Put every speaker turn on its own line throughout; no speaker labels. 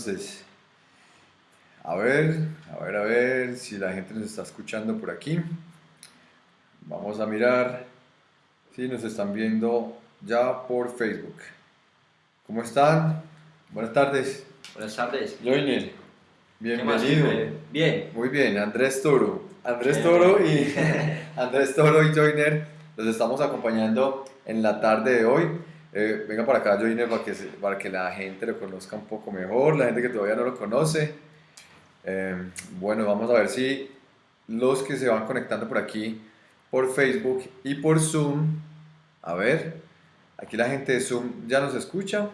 entonces. A ver, a ver, a ver si la gente nos está escuchando por aquí. Vamos a mirar si nos están viendo ya por Facebook. ¿Cómo están? Buenas tardes.
Buenas tardes.
Joiner,
¿Qué más,
bienvenido.
Felipe? Bien.
Muy bien, Andrés Toro. Andrés. Toro y Andrés Toro y Joiner los estamos acompañando en la tarde de hoy. Eh, venga para acá, Joiner, para que, para que la gente lo conozca un poco mejor, la gente que todavía no lo conoce. Eh, bueno, vamos a ver si los que se van conectando por aquí, por Facebook y por Zoom, a ver, aquí la gente de Zoom ya nos escucha.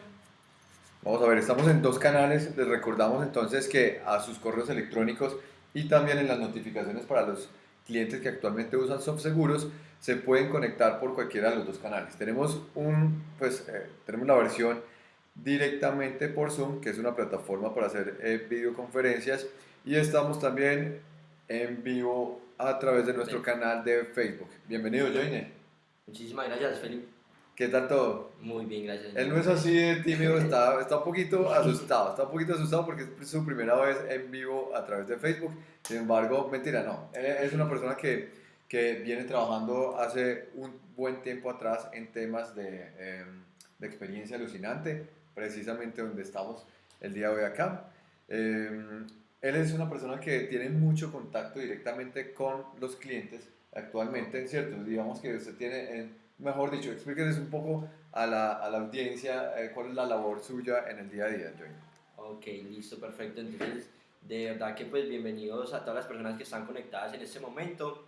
Vamos a ver, estamos en dos canales. Les recordamos entonces que a sus correos electrónicos y también en las notificaciones para los clientes que actualmente usan SoftSeguros se pueden conectar por cualquiera de los dos canales. Tenemos un, pues, eh, tenemos la versión directamente por Zoom, que es una plataforma para hacer eh, videoconferencias, y estamos también en vivo a través de nuestro canal de Facebook. Bienvenido, Joiner.
Muchísimas gracias, Felipe.
¿Qué tal todo?
Muy bien, gracias.
Él no es así de tímido, está, está un poquito asustado, está un poquito asustado porque es su primera vez en vivo a través de Facebook. Sin embargo, mentira, no. Es una persona que, que viene trabajando hace un buen tiempo atrás en temas de, eh, de experiencia alucinante, precisamente donde estamos el día de hoy acá. Eh, él es una persona que tiene mucho contacto directamente con los clientes actualmente, ¿cierto? Digamos que usted tiene, eh, mejor dicho, explíqueles un poco a la, a la audiencia eh, cuál es la labor suya en el día a día, Joy.
Ok, listo, perfecto. Entonces, de verdad que pues bienvenidos a todas las personas que están conectadas en este momento.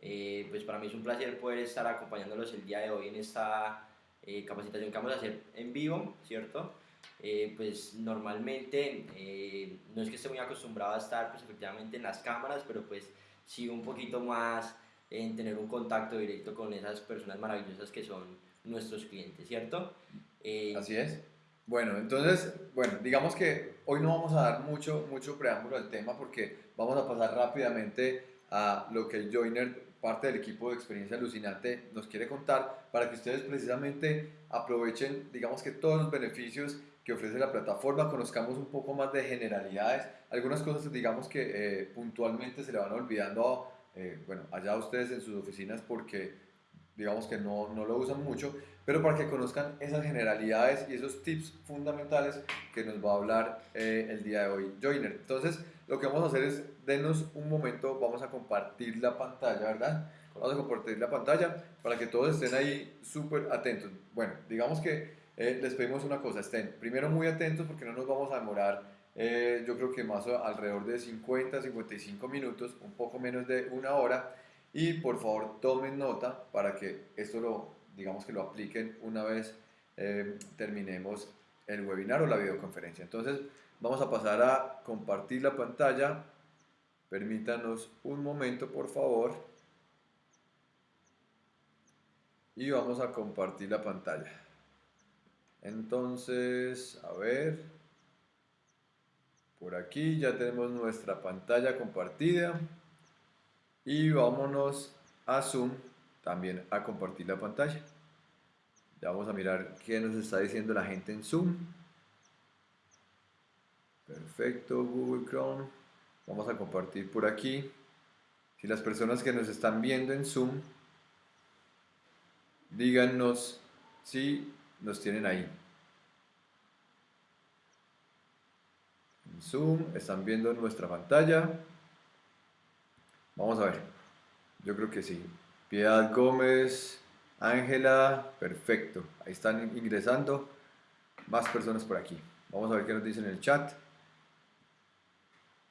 Eh, pues para mí es un placer poder estar acompañándolos el día de hoy en esta eh, capacitación que vamos a hacer en vivo, ¿cierto? Eh, pues normalmente eh, no es que esté muy acostumbrado a estar pues efectivamente en las cámaras, pero pues sí un poquito más en tener un contacto directo con esas personas maravillosas que son nuestros clientes, ¿cierto? Eh,
Así es. Bueno, entonces, bueno, digamos que hoy no vamos a dar mucho, mucho preámbulo al tema porque vamos a pasar rápidamente a lo que Joiner, parte del equipo de Experiencia Alucinante, nos quiere contar para que ustedes precisamente aprovechen, digamos que todos los beneficios que ofrece la plataforma, conozcamos un poco más de generalidades, algunas cosas digamos que eh, puntualmente se le van olvidando, eh, bueno, allá ustedes en sus oficinas porque digamos que no, no lo usan mucho, pero para que conozcan esas generalidades y esos tips fundamentales que nos va a hablar eh, el día de hoy Joiner. Entonces, lo que vamos a hacer es, denos un momento, vamos a compartir la pantalla, ¿verdad? Vamos a compartir la pantalla para que todos estén ahí súper atentos. Bueno, digamos que eh, les pedimos una cosa, estén primero muy atentos porque no nos vamos a demorar, eh, yo creo que más alrededor de 50, 55 minutos, un poco menos de una hora, y por favor tomen nota para que esto lo, digamos que lo apliquen una vez eh, terminemos el webinar o la videoconferencia. Entonces vamos a pasar a compartir la pantalla. Permítanos un momento, por favor. Y vamos a compartir la pantalla. Entonces, a ver. Por aquí ya tenemos nuestra pantalla compartida. Y vámonos a Zoom también a compartir la pantalla. Ya vamos a mirar qué nos está diciendo la gente en Zoom. Perfecto, Google Chrome. Vamos a compartir por aquí. Si las personas que nos están viendo en Zoom, díganos si nos tienen ahí. En Zoom, están viendo nuestra pantalla. Vamos a ver. Yo creo que sí. Piedad Gómez, Ángela, perfecto. Ahí están ingresando más personas por aquí. Vamos a ver qué nos dicen en el chat.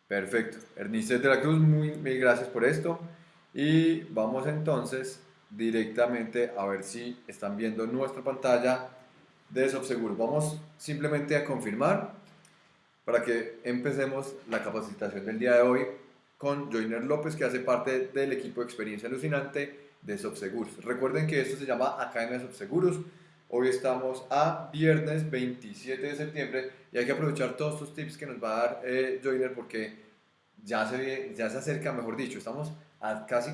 Perfecto. Ernistet de la Cruz, muy, mil gracias por esto. Y vamos entonces directamente a ver si están viendo nuestra pantalla de SoftSeguro. Vamos simplemente a confirmar para que empecemos la capacitación del día de hoy con Joiner López, que hace parte del equipo de experiencia alucinante de SoftSeguros. Recuerden que esto se llama Academia de SoftSeguros. Hoy estamos a viernes 27 de septiembre y hay que aprovechar todos estos tips que nos va a dar eh, porque ya se, ya se acerca, mejor dicho, estamos a casi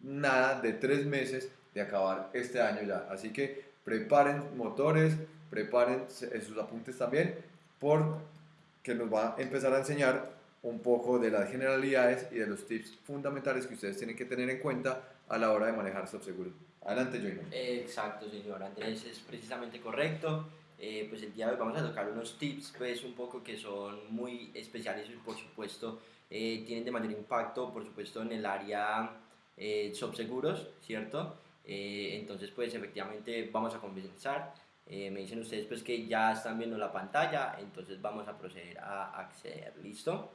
nada de tres meses de acabar este año ya. Así que preparen motores, preparen sus apuntes también, porque nos va a empezar a enseñar un poco de las generalidades y de los tips fundamentales que ustedes tienen que tener en cuenta a la hora de manejar subseguro. Adelante, Joiner.
Exacto, señor Andrés, es precisamente correcto. Eh, pues el día de hoy vamos a tocar unos tips, pues un poco que son muy especiales y por supuesto eh, tienen de mayor impacto, por supuesto, en el área eh, subseguros, ¿cierto? Eh, entonces, pues efectivamente vamos a comenzar. me dicen ustedes pues que ya están viendo la pantalla, entonces vamos a proceder a acceder, ¿listo?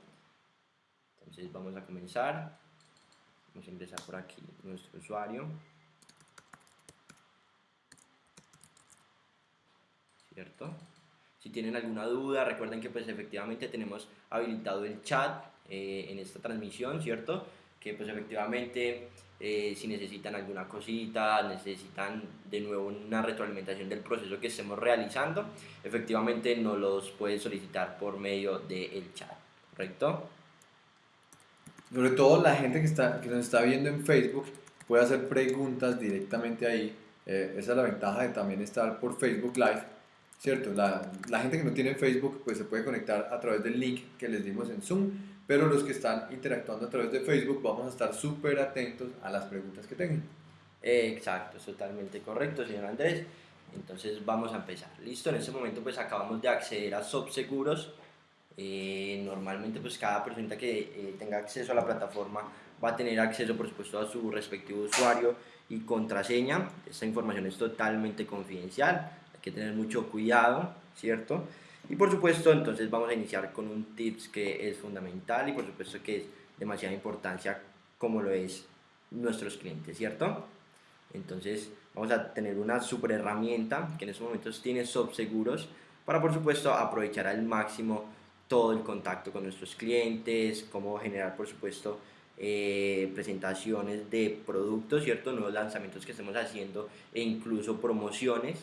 Entonces vamos a comenzar. Vamos a ingresar por aquí nuestro usuario. ¿Cierto? Si tienen alguna duda, recuerden que pues efectivamente tenemos habilitado el chat eh, en esta transmisión, ¿cierto? Que pues efectivamente eh, si necesitan alguna cosita, necesitan de nuevo una retroalimentación del proceso que estemos realizando, efectivamente nos los pueden solicitar por medio del chat, ¿correcto?
Sobre todo la gente que, está, que nos está viendo en Facebook puede hacer preguntas directamente ahí. Eh, esa es la ventaja de también estar por Facebook Live, ¿cierto? La, gente que no tiene Facebook pues se puede conectar a través del link que les dimos en Zoom, pero los que están interactuando a través de Facebook vamos a estar súper atentos a las preguntas que tengan.
exacto, es totalmente correcto, señor Andrés. Entonces vamos a empezar. Listo, en este momento pues acabamos de acceder a Subseguros eh, normalmente pues cada persona que eh, tenga acceso a la plataforma va a tener acceso por supuesto a su respectivo usuario y contraseña. Esta información es totalmente confidencial, hay que tener mucho cuidado, ¿cierto? Y por supuesto entonces vamos a iniciar con un tips que es fundamental y por supuesto que es demasiada importancia como lo es nuestros clientes, ¿cierto? Entonces vamos a tener una super herramienta que en estos momentos tiene subseguros para por supuesto aprovechar al máximo todo el contacto con nuestros clientes, cómo generar, por supuesto, eh, presentaciones de productos, ¿cierto? Nuevos lanzamientos que estemos haciendo e incluso promociones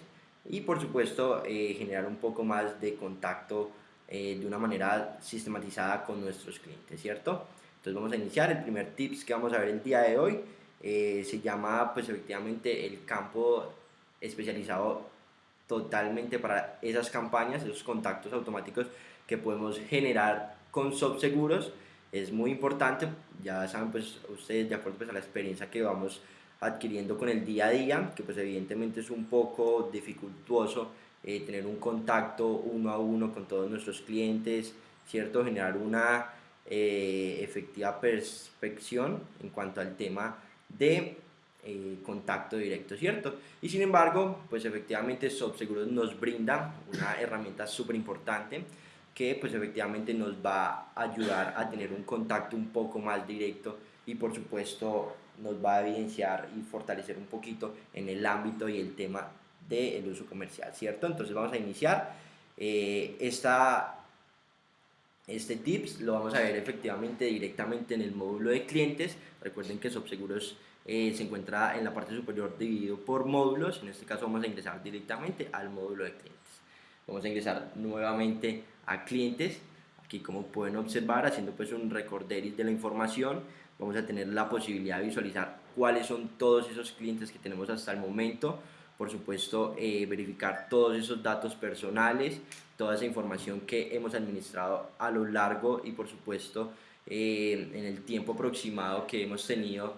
y, por supuesto, eh, generar un poco más de contacto eh, de una manera sistematizada con nuestros clientes, ¿cierto? Entonces vamos a iniciar. El primer tips que vamos a ver el día de hoy se llama, pues, efectivamente, el campo especializado totalmente para esas campañas, esos contactos automáticos que podemos generar con subseguros es muy importante, ya saben pues ustedes de acuerdo pues a la experiencia que vamos adquiriendo con el día a día, que pues evidentemente es un poco dificultuoso eh, tener un contacto uno a uno con todos nuestros clientes, ¿cierto? Generar una eh, efectiva perspección en cuanto al tema de eh, contacto directo, ¿cierto? Y sin embargo, pues efectivamente Subseguros nos brinda una herramienta súper importante que pues efectivamente nos va a ayudar a tener un contacto un poco más directo y por supuesto nos va a evidenciar y fortalecer un poquito en el ámbito y el tema del uso comercial, ¿cierto? Entonces vamos a iniciar eh, esta, este tips, lo vamos a ver efectivamente directamente en el módulo de clientes. Recuerden que Subseguros eh, se encuentra en la parte superior dividido por módulos, en este caso vamos a ingresar directamente al módulo de clientes. Vamos a ingresar nuevamente a clientes. Aquí como pueden observar, haciendo pues un recorderis de la información, vamos a tener la posibilidad de visualizar cuáles son todos esos clientes que tenemos hasta el momento. Por supuesto, eh, verificar todos esos datos personales, toda esa información que hemos administrado a lo largo y por supuesto eh, en el tiempo aproximado que hemos tenido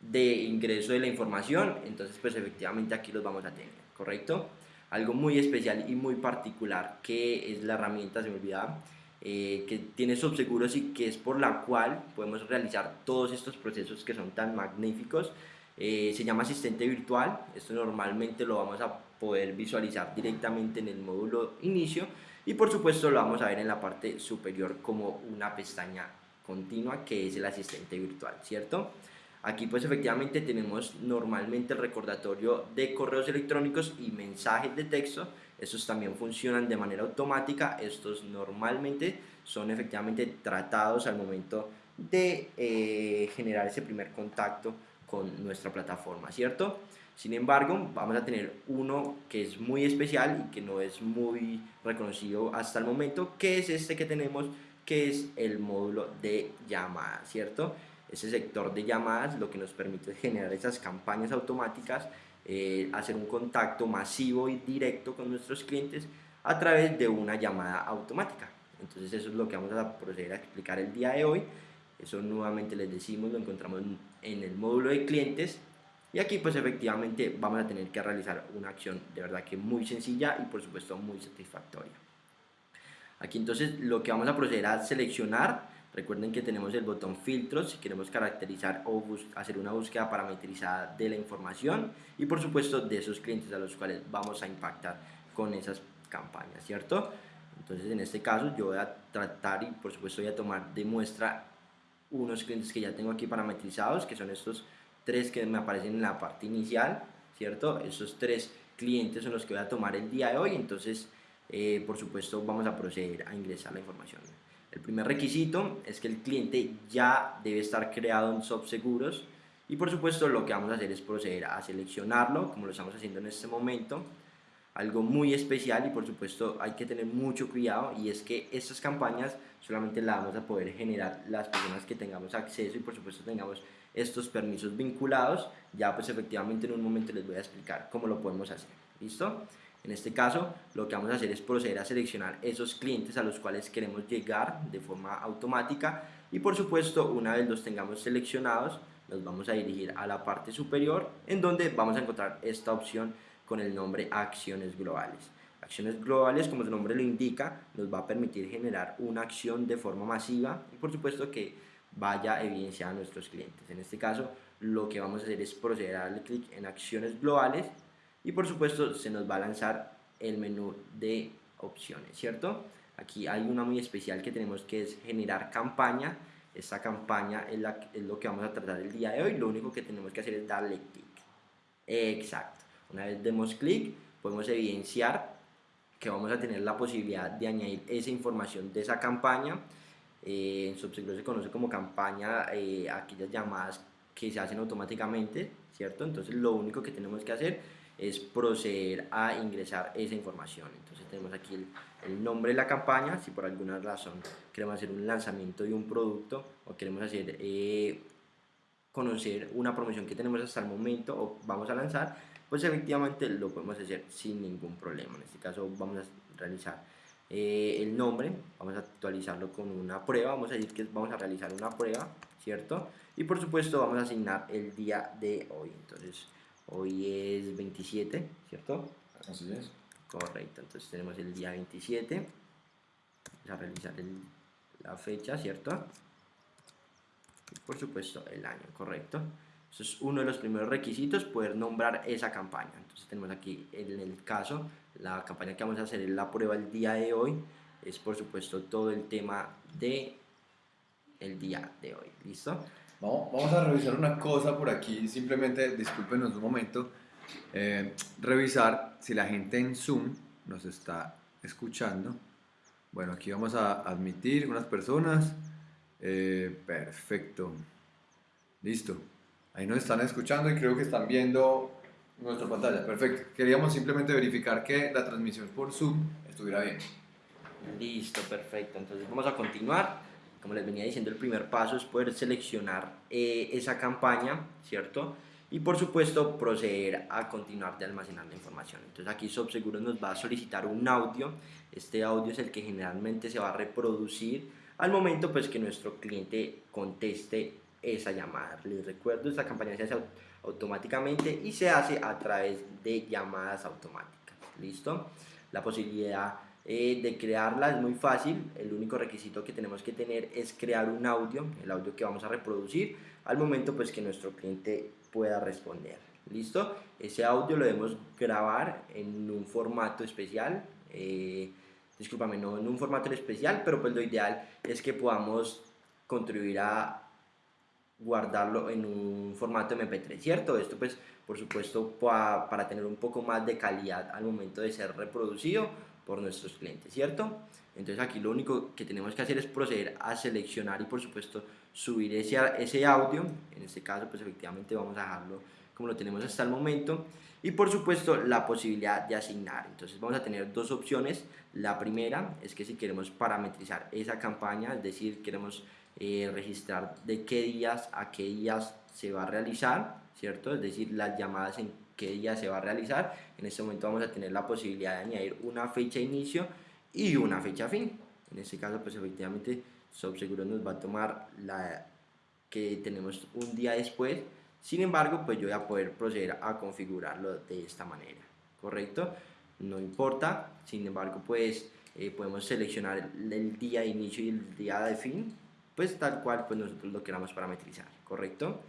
de ingreso de la información. Entonces, pues efectivamente aquí los vamos a tener, ¿correcto? Algo muy especial y muy particular que es la herramienta, se me olvidaba, eh, que tiene subseguros y que es por la cual podemos realizar todos estos procesos que son tan magníficos. Eh, se llama asistente virtual, esto normalmente lo vamos a poder visualizar directamente en el módulo inicio y por supuesto lo vamos a ver en la parte superior como una pestaña continua que es el asistente virtual, ¿cierto? Aquí pues efectivamente tenemos normalmente el recordatorio de correos electrónicos y mensajes de texto. Estos también funcionan de manera automática. Estos normalmente son efectivamente tratados al momento de eh, generar ese primer contacto con nuestra plataforma, ¿cierto? Sin embargo, vamos a tener uno que es muy especial y que no es muy reconocido hasta el momento, que es este que tenemos, que es el módulo de llamada, ¿cierto? Ese sector de llamadas lo que nos permite generar esas campañas automáticas eh, hacer un contacto masivo y directo con nuestros clientes a través de una llamada automática. Entonces eso es lo que vamos a proceder a explicar el día de hoy. Eso nuevamente les decimos, lo encontramos en el módulo de clientes y aquí pues efectivamente vamos a tener que realizar una acción de verdad que muy sencilla y por supuesto muy satisfactoria. Aquí entonces lo que vamos a proceder a seleccionar, recuerden que tenemos el botón filtros si queremos caracterizar o hacer una búsqueda parametrizada de la información y por supuesto de esos clientes a los cuales vamos a impactar con esas campañas, ¿cierto? Entonces en este caso yo voy a tratar y por supuesto voy a tomar de muestra unos clientes que ya tengo aquí parametrizados, que son estos tres que me aparecen en la parte inicial, ¿cierto? Esos tres clientes son los que voy a tomar el día de hoy, entonces eh, por supuesto vamos a proceder a ingresar la información. El primer requisito es que el cliente ya debe estar creado en SobSeguros y por supuesto lo que vamos a hacer es proceder a seleccionarlo como lo estamos haciendo en este momento. Algo muy especial y por supuesto hay que tener mucho cuidado y es que estas campañas solamente las vamos a poder generar las personas que tengamos acceso y por supuesto tengamos estos permisos vinculados. Ya pues efectivamente en un momento les voy a explicar cómo lo podemos hacer. ¿listo? En este caso lo que vamos a hacer es proceder a seleccionar esos clientes a los cuales queremos llegar de forma automática y por supuesto una vez los tengamos seleccionados nos vamos a dirigir a la parte superior en donde vamos a encontrar esta opción con el nombre acciones globales. Acciones globales, como su nombre lo indica, nos va a permitir generar una acción de forma masiva y por supuesto que vaya a evidenciar a nuestros clientes. En este caso, lo que vamos a hacer es proceder a darle clic en acciones globales y por supuesto se nos va a lanzar el menú de opciones, ¿cierto? Aquí hay una muy especial que tenemos que es generar campaña. Esta campaña es, la, es lo que vamos a tratar el día de hoy. Lo único que tenemos que hacer es darle clic. Exacto. Una vez demos clic, podemos evidenciar que vamos a tener la posibilidad de añadir esa información de esa campaña. Eh, en Subseguro se conoce como campaña eh, aquellas llamadas que se hacen automáticamente, ¿cierto? Entonces lo único que tenemos que hacer es proceder a ingresar esa información. Entonces tenemos aquí el, el, nombre de la campaña, si por alguna razón queremos hacer un lanzamiento de un producto o queremos hacer eh, conocer una promoción que tenemos hasta el momento o vamos a lanzar, pues efectivamente lo podemos hacer sin ningún problema. En este caso vamos a realizar eh, el nombre, vamos a actualizarlo con una prueba, vamos a decir que vamos a realizar una prueba, ¿cierto? Y por supuesto vamos a asignar el día de hoy, entonces hoy es 27, ¿cierto?
Así es.
Correcto, entonces tenemos el día 27, vamos a realizar la fecha, ¿cierto? Y por supuesto el año, correcto. Eso es uno de los primeros requisitos, poder nombrar esa campaña. Entonces tenemos aquí en el caso, la campaña que vamos a hacer en la prueba el día de hoy, es por supuesto todo el tema de el día de hoy. ¿Listo?
Vamos, vamos a revisar una cosa por aquí, simplemente discúlpenos un momento. Eh, revisar si la gente en Zoom nos está escuchando. Bueno, aquí vamos a admitir unas personas. Eh, perfecto. Listo. Ahí nos están escuchando y creo que están viendo nuestra pantalla. Perfecto. Queríamos simplemente verificar que la transmisión por Zoom estuviera bien.
Listo, perfecto. Entonces vamos a continuar. Como les venía diciendo, el primer paso es poder seleccionar eh, esa campaña, ¿cierto? Y por supuesto proceder a continuar de almacenar la información. Entonces aquí SobSeguro nos va a solicitar un audio. Este audio es el que generalmente se va a reproducir al momento pues que nuestro cliente conteste esa llamada. Les recuerdo, esta campaña se hace automáticamente y se hace a través de llamadas automáticas. ¿Listo? La posibilidad eh, de crearla es muy fácil. El único requisito que tenemos que tener es crear un audio, el audio que vamos a reproducir al momento pues que nuestro cliente pueda responder. ¿Listo? Ese audio lo debemos grabar en un formato especial. Eh, discúlpame, no en un formato especial, pero pues lo ideal es que podamos contribuir a guardarlo en un formato MP3, ¿cierto? Esto pues por supuesto para, para tener un poco más de calidad al momento de ser reproducido por nuestros clientes, ¿cierto? Entonces aquí lo único que tenemos que hacer es proceder a seleccionar y por supuesto subir ese, ese audio, en este caso pues efectivamente vamos a dejarlo como lo tenemos hasta el momento y por supuesto la posibilidad de asignar, entonces vamos a tener dos opciones, la primera es que si queremos parametrizar esa campaña, es decir, queremos eh, registrar de qué días a qué días se va a realizar, ¿cierto? Es decir, las llamadas en qué día se va a realizar. En este momento vamos a tener la posibilidad de añadir una fecha inicio y una fecha fin. En este caso, pues efectivamente, Subseguro nos va a tomar la que tenemos un día después. Sin embargo, pues yo voy a poder proceder a configurarlo de esta manera, ¿correcto? No importa, sin embargo, pues eh, podemos seleccionar el día de inicio y el día de fin, pues tal cual pues nosotros lo queramos parametrizar, ¿correcto?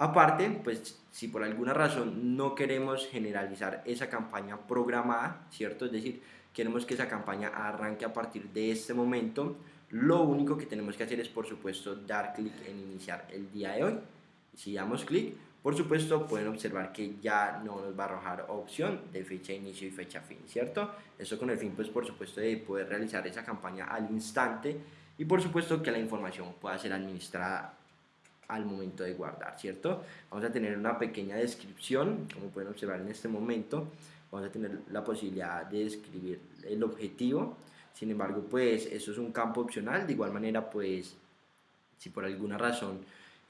Aparte, pues si por alguna razón no queremos generalizar esa campaña programada, ¿cierto? Es decir, queremos que esa campaña arranque a partir de este momento, lo único que tenemos que hacer es, por supuesto, dar clic en iniciar el día de hoy. Si damos clic, por supuesto, pueden observar que ya no nos va a arrojar opción de fecha de inicio y fecha fin, ¿cierto? Eso con el fin, pues, por supuesto, de poder realizar esa campaña al instante y, por supuesto, que la información pueda ser administrada al momento de guardar, ¿cierto? Vamos a tener una pequeña descripción, como pueden observar en este momento, vamos a tener la posibilidad de escribir el objetivo, sin embargo, pues eso es un campo opcional, de igual manera, pues si por alguna razón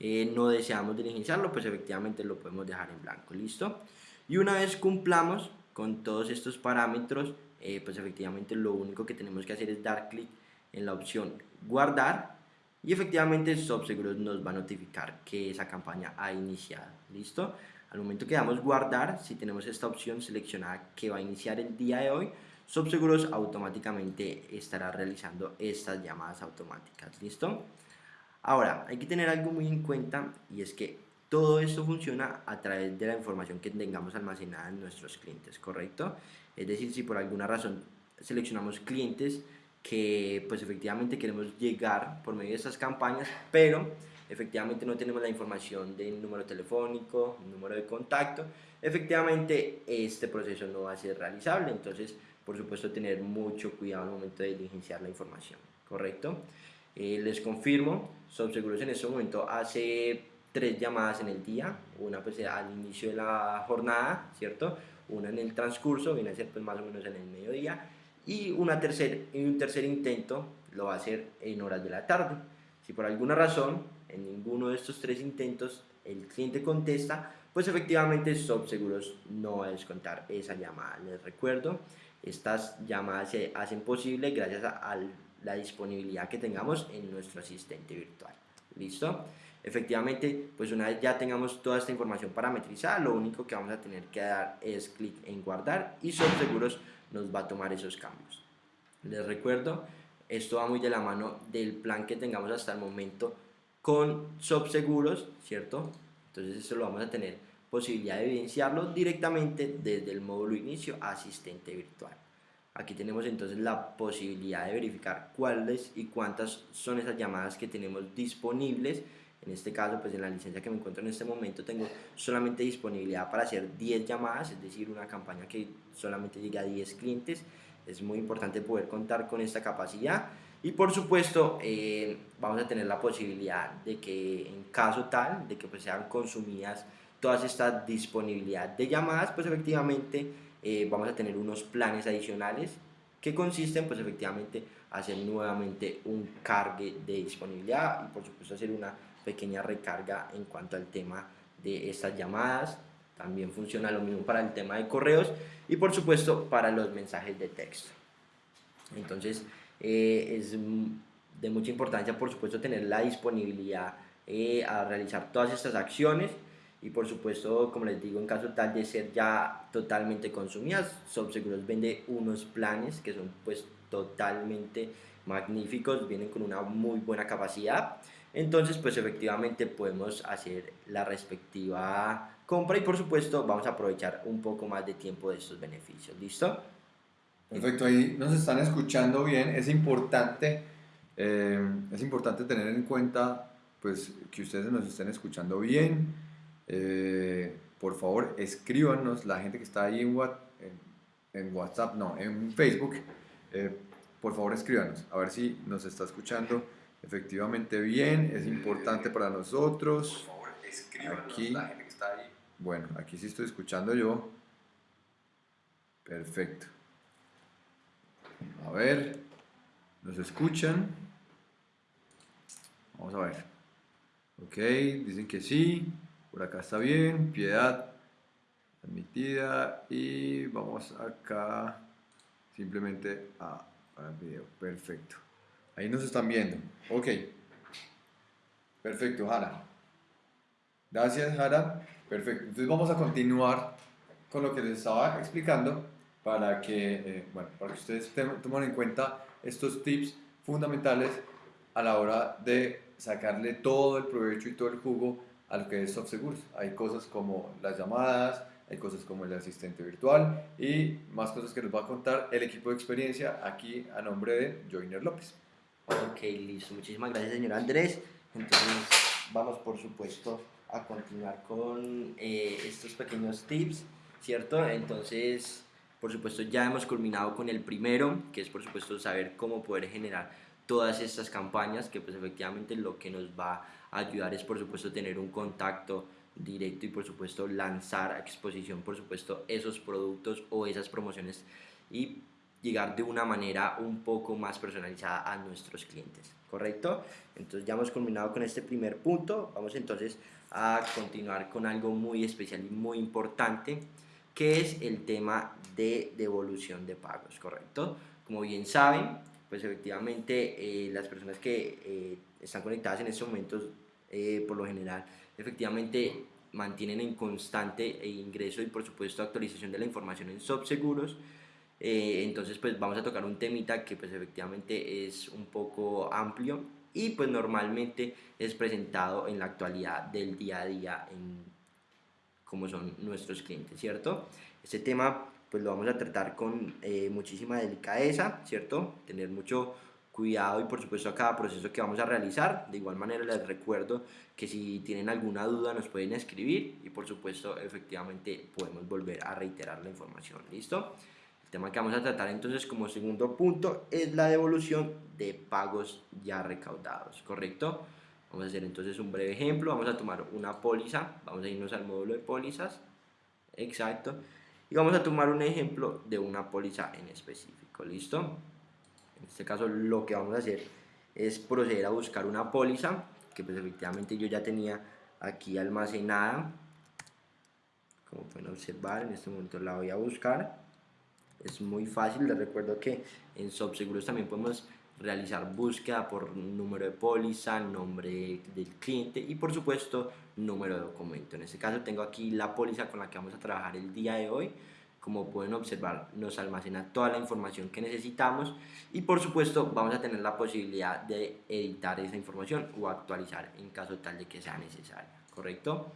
eh, no deseamos diligenciarlo, pues efectivamente lo podemos dejar en blanco, ¿listo? Y una vez cumplamos con todos estos parámetros, eh, pues efectivamente lo único que tenemos que hacer es dar clic en la opción guardar y efectivamente SubSeguros nos va a notificar que esa campaña ha iniciado, ¿listo? Al momento que damos guardar, si tenemos esta opción seleccionada que va a iniciar el día de hoy, SubSeguros automáticamente estará realizando estas llamadas automáticas, ¿listo? Ahora, hay que tener algo muy en cuenta y es que todo esto funciona a través de la información que tengamos almacenada en nuestros clientes, ¿correcto? Es decir, si por alguna razón seleccionamos clientes que pues efectivamente queremos llegar por medio de estas campañas, pero efectivamente no tenemos la información del número telefónico, número de contacto, efectivamente este proceso no va a ser realizable, entonces por supuesto tener mucho cuidado al momento de diligenciar la información, ¿correcto? Eh, les confirmo, Subseguros en este momento hace tres llamadas en el día, una pues al inicio de la jornada, ¿cierto? Una en el transcurso, viene a ser pues más o menos en el mediodía, y, una tercer, un tercer intento lo va a hacer en horas de la tarde. Si por alguna razón en ninguno de estos tres intentos el cliente contesta, pues efectivamente Subseguros no va a descontar esa llamada. Les recuerdo, estas llamadas se hacen posible gracias a la disponibilidad que tengamos en nuestro asistente virtual. ¿Listo? Efectivamente, pues una vez ya tengamos toda esta información parametrizada, lo único que vamos a tener que dar es clic en guardar y seguros nos va a tomar esos cambios. Les recuerdo, esto va muy de la mano del plan que tengamos hasta el momento con Subseguros, ¿cierto? Entonces eso lo vamos a tener posibilidad de evidenciarlo directamente desde el módulo inicio asistente virtual. Aquí tenemos entonces la posibilidad de verificar cuáles y cuántas son esas llamadas que tenemos disponibles. En este caso, pues en la licencia que me encuentro en este momento tengo solamente disponibilidad para hacer 10 llamadas, es decir, una campaña que solamente llega a 10 clientes. Es muy importante poder contar con esta capacidad. Y por supuesto, eh, vamos a tener la posibilidad de que en caso tal, de que pues sean consumidas todas estas disponibilidad de llamadas, pues efectivamente eh, vamos a tener unos planes adicionales que consisten pues efectivamente hacer nuevamente un cargue de disponibilidad y por supuesto hacer una pequeña recarga en cuanto al tema de estas llamadas. También funciona lo mismo para el tema de correos y por supuesto para los mensajes de texto. Entonces eh, es de mucha importancia por supuesto tener la disponibilidad eh, a realizar todas estas acciones y por supuesto, como les digo, en caso tal de ser ya totalmente consumidas, Subseguros vende unos planes que son pues totalmente magníficos, vienen con una muy buena capacidad, entonces pues efectivamente podemos hacer la respectiva compra y por supuesto vamos a aprovechar un poco más de tiempo de estos beneficios, ¿listo?
Perfecto, ahí nos están escuchando bien, es importante, eh, es importante tener en cuenta pues que ustedes nos estén escuchando bien, eh, por favor, escríbanos, la gente que está ahí en, en, WhatsApp, no, en Facebook, eh, por favor escríbanos, a ver si nos está escuchando efectivamente bien, es importante para nosotros. Por favor, aquí, la gente que está ahí. Bueno, aquí sí estoy escuchando yo. Perfecto. A ver, ¿nos escuchan? Vamos a ver. Ok, dicen que sí. Por acá está bien. Piedad. admitida y vamos acá simplemente a, a video, perfecto. Ahí nos están viendo, ok. Perfecto, Jara. Gracias, Jara. Perfecto. Entonces vamos a continuar con lo que les estaba explicando para que, eh, bueno, para que ustedes tomen en cuenta estos tips fundamentales a la hora de sacarle todo el provecho y todo el jugo a que es SoftSeguros. Hay cosas como las llamadas, hay cosas como el asistente virtual y más cosas que nos va a contar el equipo de experiencia aquí a nombre de Joiner López.
Ok, listo. Muchísimas gracias, señor Andrés. Entonces, vamos por supuesto a continuar con eh, estos pequeños tips, ¿cierto? Entonces, por supuesto, ya hemos culminado con el primero, que es por supuesto saber cómo poder generar todas estas campañas, que pues efectivamente lo que nos va a ayudar es por supuesto tener un contacto directo y por supuesto lanzar a exposición por supuesto esos productos o esas promociones y llegar de una manera un poco más personalizada a nuestros clientes, ¿correcto? Entonces ya hemos culminado con este primer punto, vamos entonces a continuar con algo muy especial y muy importante, que es el tema de devolución de pagos, ¿correcto? Como bien saben, pues efectivamente eh, las personas que eh, están conectadas en estos momentos, eh, por lo general, efectivamente mantienen en constante ingreso y por supuesto actualización de la información en SobSeguros, Seguros eh, entonces pues vamos a tocar un temita que pues efectivamente es un poco amplio y pues normalmente es presentado en la actualidad del día a día en como son nuestros clientes, ¿cierto? Este tema pues lo vamos a tratar con eh, muchísima delicadeza, ¿cierto? Tener mucho cuidado y por supuesto a cada proceso que vamos a realizar. De igual manera les recuerdo que si tienen alguna duda nos pueden escribir y por supuesto efectivamente podemos volver a reiterar la información, ¿listo? El tema que vamos a tratar entonces como segundo punto es la devolución de pagos ya recaudados, ¿correcto? Vamos a hacer entonces un breve ejemplo, vamos a tomar una póliza, vamos a irnos al módulo de pólizas, exacto, y vamos a tomar un ejemplo de una póliza en específico, ¿listo? En este caso lo que vamos a hacer es proceder a buscar una póliza que pues efectivamente yo ya tenía aquí almacenada, como pueden observar en este momento la voy a buscar, es muy fácil, les recuerdo que en SobSeguros también podemos realizar búsqueda por número de póliza, nombre del cliente y por supuesto número de documento. En este caso tengo aquí la póliza con la que vamos a trabajar el día de hoy. Como pueden observar nos almacena toda la información que necesitamos y por supuesto vamos a tener la posibilidad de editar esa información o actualizar en caso tal de que sea necesaria, ¿correcto?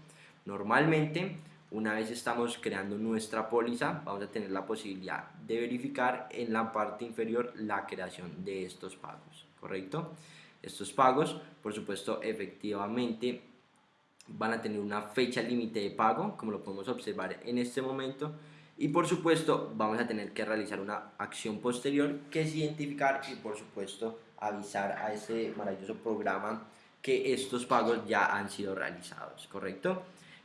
Normalmente una vez estamos creando nuestra póliza, vamos a tener la posibilidad de verificar en la parte inferior la creación de estos pagos, ¿correcto? Estos pagos, por supuesto, efectivamente van a tener una fecha límite de pago, como lo podemos observar en este momento, y por supuesto vamos a tener que realizar una acción posterior que es identificar y por supuesto avisar a ese maravilloso programa que estos pagos ya han sido realizados, ¿correcto?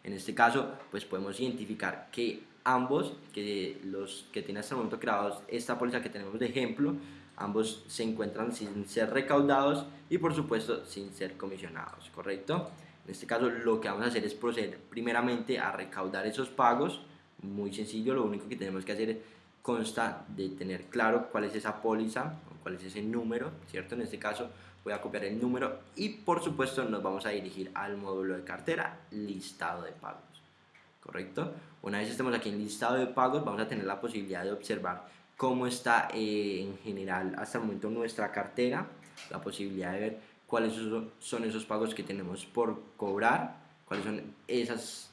En este caso, pues podemos identificar que ambos, que los que tienen hasta el momento creados esta póliza que tenemos de ejemplo, ambos se encuentran sin ser recaudados y por supuesto sin ser comisionados, ¿correcto? En este caso lo que vamos a hacer es proceder primeramente a recaudar esos pagos, muy sencillo, lo único que tenemos que hacer consta de tener claro cuál es esa póliza, cuál es ese número, ¿cierto? En este caso voy a copiar el número y por supuesto nos vamos a dirigir al módulo de cartera listado de pagos correcto una vez estemos aquí en listado de pagos vamos a tener la posibilidad de observar cómo está eh, en general hasta el momento nuestra cartera la posibilidad de ver cuáles son esos pagos que tenemos por cobrar cuáles son esos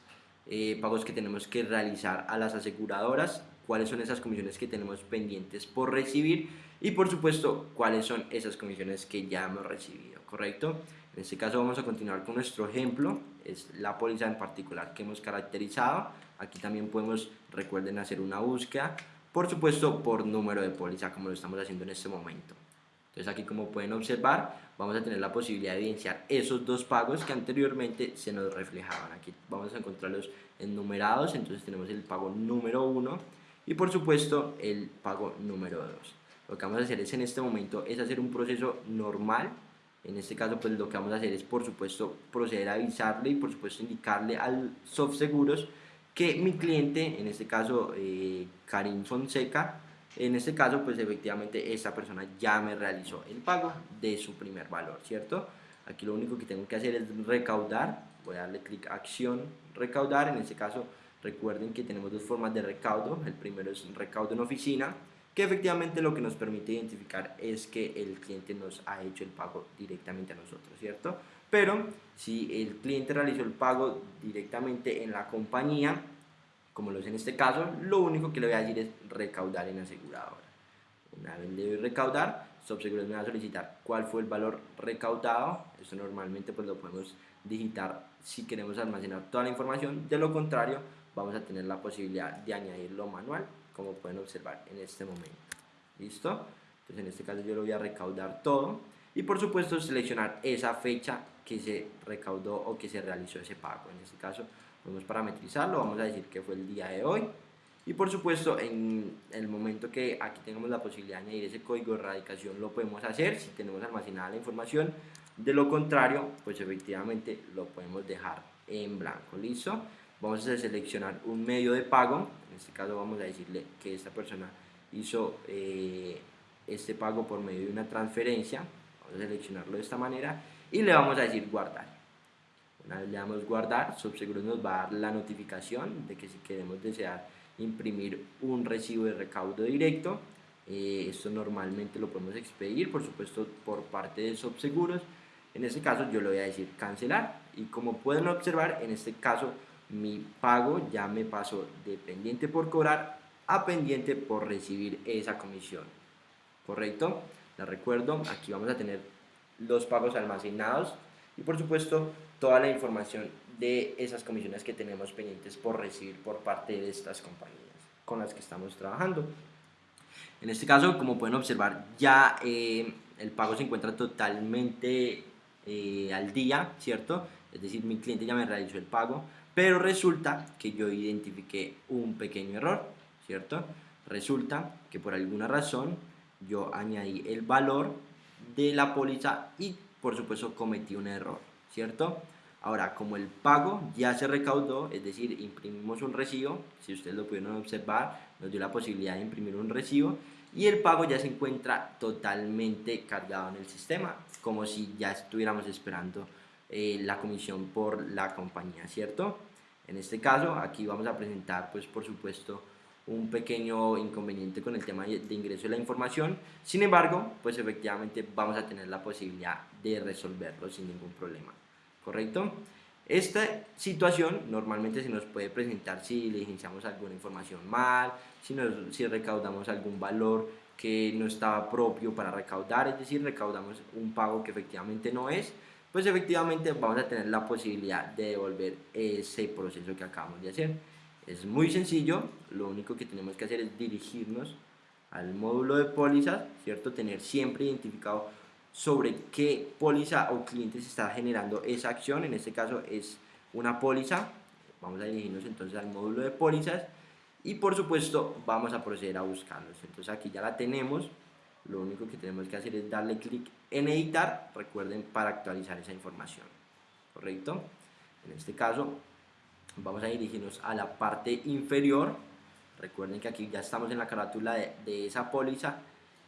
eh, pagos que tenemos que realizar a las aseguradoras cuáles son esas comisiones que tenemos pendientes por recibir y por supuesto cuáles son esas comisiones que ya hemos recibido, ¿correcto? En este caso vamos a continuar con nuestro ejemplo, es la póliza en particular que hemos caracterizado. Aquí también podemos, recuerden, hacer una búsqueda, por supuesto por número de póliza como lo estamos haciendo en este momento. Entonces aquí como pueden observar vamos a tener la posibilidad de evidenciar esos dos pagos que anteriormente se nos reflejaban. Aquí vamos a encontrarlos enumerados, entonces tenemos el pago número 1 y por supuesto el pago número 2. Lo que vamos a hacer es en este momento es hacer un proceso normal. En este caso pues lo que vamos a hacer es por supuesto proceder a avisarle y por supuesto indicarle al soft seguros que mi cliente, en este caso eh, Karim Fonseca, en este caso pues efectivamente esta persona ya me realizó el pago de su primer valor, ¿cierto? Aquí lo único que tengo que hacer es recaudar, voy a darle clic acción, recaudar, en este caso recuerden que tenemos dos formas de recaudo, el primero es recaudo en oficina, que efectivamente lo que nos permite identificar es que el cliente nos ha hecho el pago directamente a nosotros, ¿cierto? Pero si el cliente realizó el pago directamente en la compañía, como lo es en este caso, lo único que le voy a decir es recaudar en aseguradora. Una vez le doy recaudar, Subseguros me va a solicitar cuál fue el valor recaudado. Esto normalmente pues lo podemos digitar si queremos almacenar toda la información. De lo contrario, vamos a tener la posibilidad de añadirlo manual como pueden observar en este momento. ¿Listo? Entonces en este caso yo lo voy a recaudar todo y por supuesto seleccionar esa fecha que se recaudó o que se realizó ese pago. En este caso podemos parametrizarlo, vamos a decir que fue el día de hoy y por supuesto en el momento que aquí tengamos la posibilidad de añadir ese código de erradicación lo podemos hacer si tenemos almacenada la información de lo contrario pues efectivamente lo podemos dejar en blanco listo vamos a seleccionar un medio de pago en este caso vamos a decirle que esta persona hizo eh, este pago por medio de una transferencia, vamos a seleccionarlo de esta manera y le vamos a decir guardar. Una vez le damos guardar, Subseguros nos va a dar la notificación de que si queremos desear imprimir un recibo de recaudo directo, eh, esto normalmente lo podemos expedir, por supuesto, por parte de Subseguros. En este caso yo le voy a decir cancelar y como pueden observar, en este caso mi pago ya me pasó de pendiente por cobrar a pendiente por recibir esa comisión. ¿Correcto? Les recuerdo, aquí vamos a tener los pagos almacenados y por supuesto toda la información de esas comisiones que tenemos pendientes por recibir por parte de estas compañías con las que estamos trabajando. En este caso, como pueden observar, ya eh, el pago se encuentra totalmente eh, al día, ¿cierto? Es decir, mi cliente ya me realizó el pago, pero resulta que yo identifiqué un pequeño error, ¿cierto? Resulta que por alguna razón yo añadí el valor de la póliza y por supuesto cometí un error, ¿cierto? Ahora, como el pago ya se recaudó, es decir, imprimimos un recibo, si ustedes lo pudieron observar, nos dio la posibilidad de imprimir un recibo y el pago ya se encuentra totalmente cargado en el sistema, como si ya estuviéramos esperando eh, la comisión por la compañía, ¿cierto? En este caso, aquí vamos a presentar, pues por supuesto, un pequeño inconveniente con el tema de ingreso de la información. Sin embargo, pues efectivamente vamos a tener la posibilidad de resolverlo sin ningún problema, ¿correcto? Esta situación normalmente se nos puede presentar si diligenciamos alguna información mal, si, nos, si recaudamos algún valor que no estaba propio para recaudar, es decir, recaudamos un pago que efectivamente no es, pues efectivamente vamos a tener la posibilidad de devolver ese proceso que acabamos de hacer. Es muy sencillo, lo único que tenemos que hacer es dirigirnos al módulo de póliza, ¿cierto? Tener siempre identificado sobre qué póliza o cliente se está generando esa acción, en este caso es una póliza, vamos a dirigirnos entonces al módulo de pólizas y por supuesto vamos a proceder a buscarlos, entonces aquí ya la tenemos, lo único que tenemos que hacer es darle clic en editar, recuerden, para actualizar esa información, ¿correcto? En este caso, vamos a dirigirnos a la parte inferior, recuerden que aquí ya estamos en la carátula de, de esa póliza,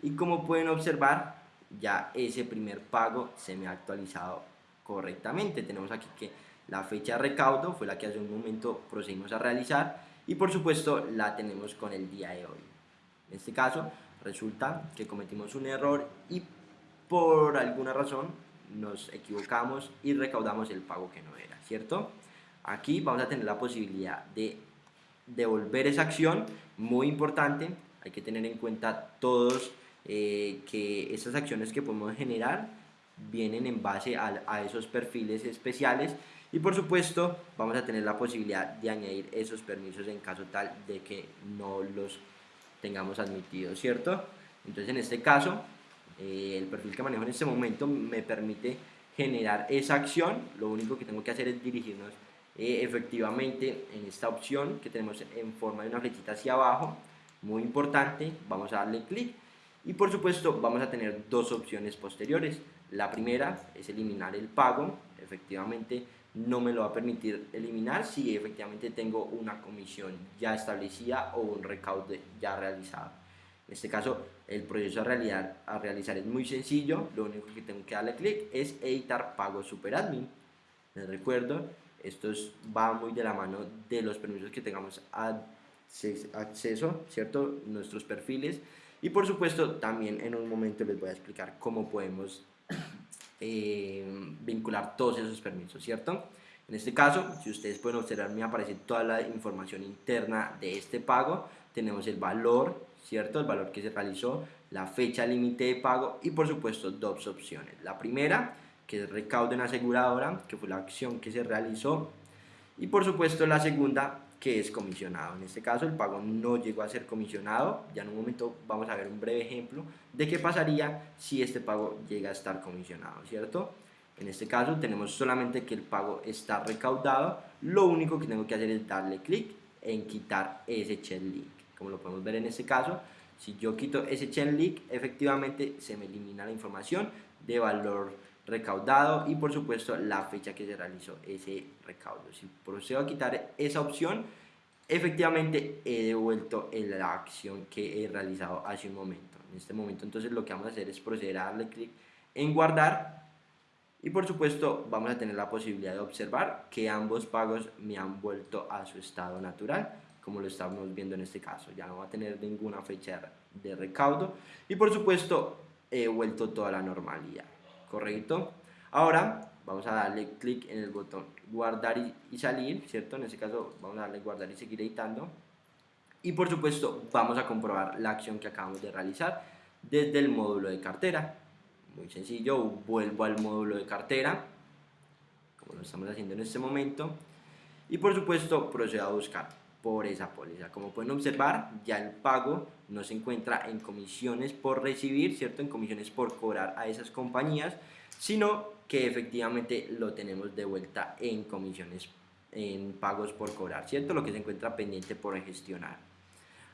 y como pueden observar, ya ese primer pago se me ha actualizado correctamente, tenemos aquí que la fecha de recaudo fue la que hace un momento procedimos a realizar, y por supuesto la tenemos con el día de hoy. En este caso, resulta que cometimos un error y por alguna razón nos equivocamos y recaudamos el pago que no era, ¿cierto? Aquí vamos a tener la posibilidad de devolver esa acción, muy importante, hay que tener en cuenta todos eh, que esas acciones que podemos generar vienen en base a, a esos perfiles especiales y por supuesto vamos a tener la posibilidad de añadir esos permisos en caso tal de que no los tengamos admitido, ¿cierto? Entonces en este caso, eh, el perfil que manejo en este momento me permite generar esa acción, lo único que tengo que hacer es dirigirnos eh, efectivamente en esta opción que tenemos en forma de una flechita hacia abajo, muy importante, vamos a darle clic. Y por supuesto vamos a tener dos opciones posteriores, la primera es eliminar el pago, efectivamente no me lo va a permitir eliminar si efectivamente tengo una comisión ya establecida o un recaudo ya realizado. En este caso, el proceso a realizar, a es muy sencillo, lo único que tengo que darle clic es editar pago superadmin. Les recuerdo, esto va muy de la mano de los permisos que tengamos acceso, ¿cierto? Nuestros perfiles. Y por supuesto, también en un momento les voy a explicar cómo podemos eh, vincular todos esos permisos, ¿cierto? En este caso, si ustedes pueden observar, me aparece toda la información interna de este pago. Tenemos el valor, ¿cierto? El valor que se realizó, la fecha límite de pago y por supuesto dos opciones. La primera, que es recaudo en aseguradora, que fue la acción que se realizó. Y por supuesto la segunda, que es comisionado. En este caso el pago no llegó a ser comisionado. Ya en un momento vamos a ver un breve ejemplo de qué pasaría si este pago llega a estar comisionado, ¿cierto? En este caso tenemos solamente que el pago está recaudado. Lo único que tengo que hacer es darle clic en quitar ese chain link. Como lo podemos ver en este caso, si yo quito ese chain link, efectivamente se me elimina la información de valor recaudado y por supuesto la fecha que se realizó ese recaudo. Si procedo a quitar esa opción, efectivamente he devuelto la acción que he realizado hace un momento. En este momento entonces lo que vamos a hacer es proceder a darle clic en guardar y por supuesto vamos a tener la posibilidad de observar que ambos pagos me han vuelto a su estado natural como lo estamos viendo en este caso. Ya no va a tener ninguna fecha de recaudo y por supuesto he vuelto toda la normalidad correcto. Ahora vamos a darle clic en el botón guardar y, salir, ¿cierto? En este caso vamos a darle guardar y seguir editando. Y por supuesto vamos a comprobar la acción que acabamos de realizar desde el módulo de cartera. Muy sencillo, vuelvo al módulo de cartera, como lo estamos haciendo en este momento. Y por supuesto procedo a buscar por esa póliza. Como pueden observar, ya el pago no se encuentra en comisiones por recibir, ¿cierto? En comisiones por cobrar a esas compañías, sino que efectivamente lo tenemos de vuelta en comisiones, en pagos por cobrar, ¿cierto? Lo que se encuentra pendiente por gestionar.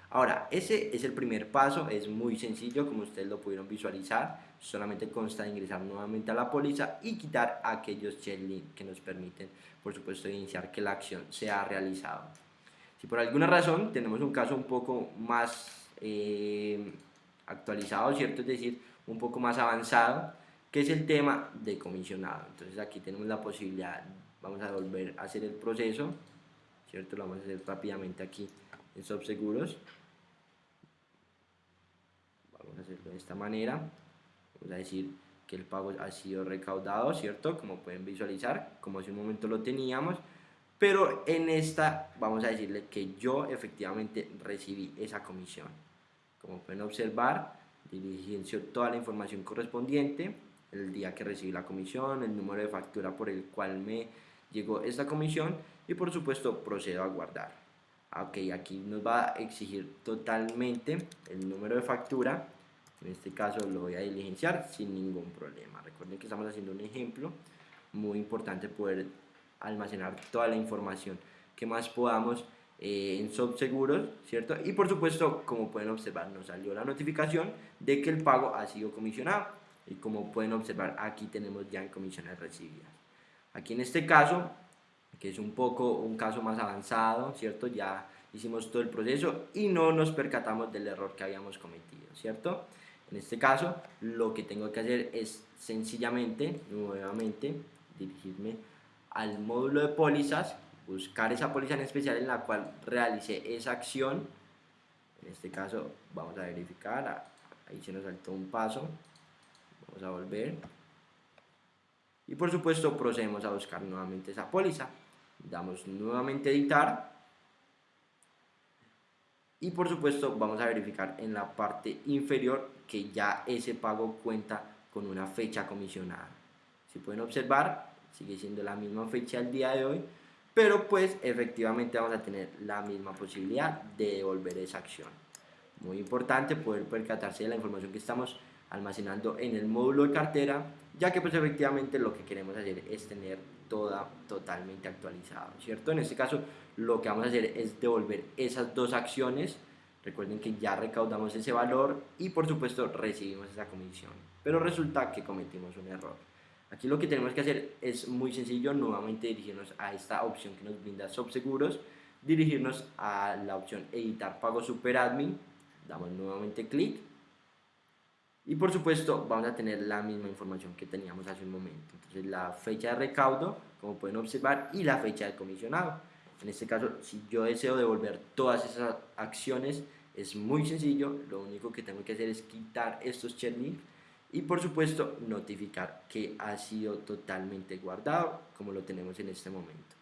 Ahora, ese es el primer paso, es muy sencillo, como ustedes lo pudieron visualizar, solamente consta de ingresar nuevamente a la póliza y quitar aquellos checklists que nos permiten, por supuesto, iniciar que la acción sea realizada. Si por alguna razón tenemos un caso un poco más eh, actualizado, ¿cierto? Es decir, un poco más avanzado, que es el tema de comisionado. Entonces aquí tenemos la posibilidad, vamos a volver a hacer el proceso, ¿cierto? Lo vamos a hacer rápidamente aquí en Subseguros. Vamos a hacerlo de esta manera. Vamos a decir que el pago ha sido recaudado, ¿cierto? Como pueden visualizar, como hace un momento lo teníamos pero en esta vamos a decirle que yo efectivamente recibí esa comisión. Como pueden observar, diligencio toda la información correspondiente, el día que recibí la comisión, el número de factura por el cual me llegó esta comisión y por supuesto procedo a guardar. Ah, ok, aquí nos va a exigir totalmente el número de factura, en este caso lo voy a diligenciar sin ningún problema. Recuerden que estamos haciendo un ejemplo, muy importante poder almacenar toda la información que más podamos eh, en Subseguros, ¿cierto? Y por supuesto, como pueden observar, nos salió la notificación de que el pago ha sido comisionado. Y como pueden observar, aquí tenemos ya en comisiones recibidas. Aquí en este caso, que es un poco un caso más avanzado, ¿cierto? Ya hicimos todo el proceso y no nos percatamos del error que habíamos cometido, ¿cierto? En este caso, lo que tengo que hacer es sencillamente, nuevamente, dirigirme al módulo de pólizas, buscar esa póliza en especial en la cual realicé esa acción. En este caso vamos a verificar, ahí se nos saltó un paso, vamos a volver. Y por supuesto procedemos a buscar nuevamente esa póliza. Damos nuevamente editar. Y por supuesto vamos a verificar en la parte inferior que ya ese pago cuenta con una fecha comisionada. Si pueden observar, sigue siendo la misma fecha al día de hoy, pero pues efectivamente vamos a tener la misma posibilidad de devolver esa acción. Muy importante poder percatarse de la información que estamos almacenando en el módulo de cartera, ya que pues efectivamente lo que queremos hacer es tener toda totalmente actualizado, ¿cierto? En este caso lo que vamos a hacer es devolver esas dos acciones, recuerden que ya recaudamos ese valor y por supuesto recibimos esa comisión, pero resulta que cometimos un error. Aquí lo que tenemos que hacer es muy sencillo, nuevamente dirigirnos a esta opción que nos brinda Subseguros, dirigirnos a la opción editar pago super admin, damos nuevamente clic y por supuesto vamos a tener la misma información que teníamos hace un momento. Entonces la fecha de recaudo, como pueden observar, y la fecha de comisionado. En este caso, si yo deseo devolver todas esas acciones, es muy sencillo. Lo único que tengo que hacer es quitar estos checklists y por supuesto notificar que ha sido totalmente guardado, como lo tenemos en este momento.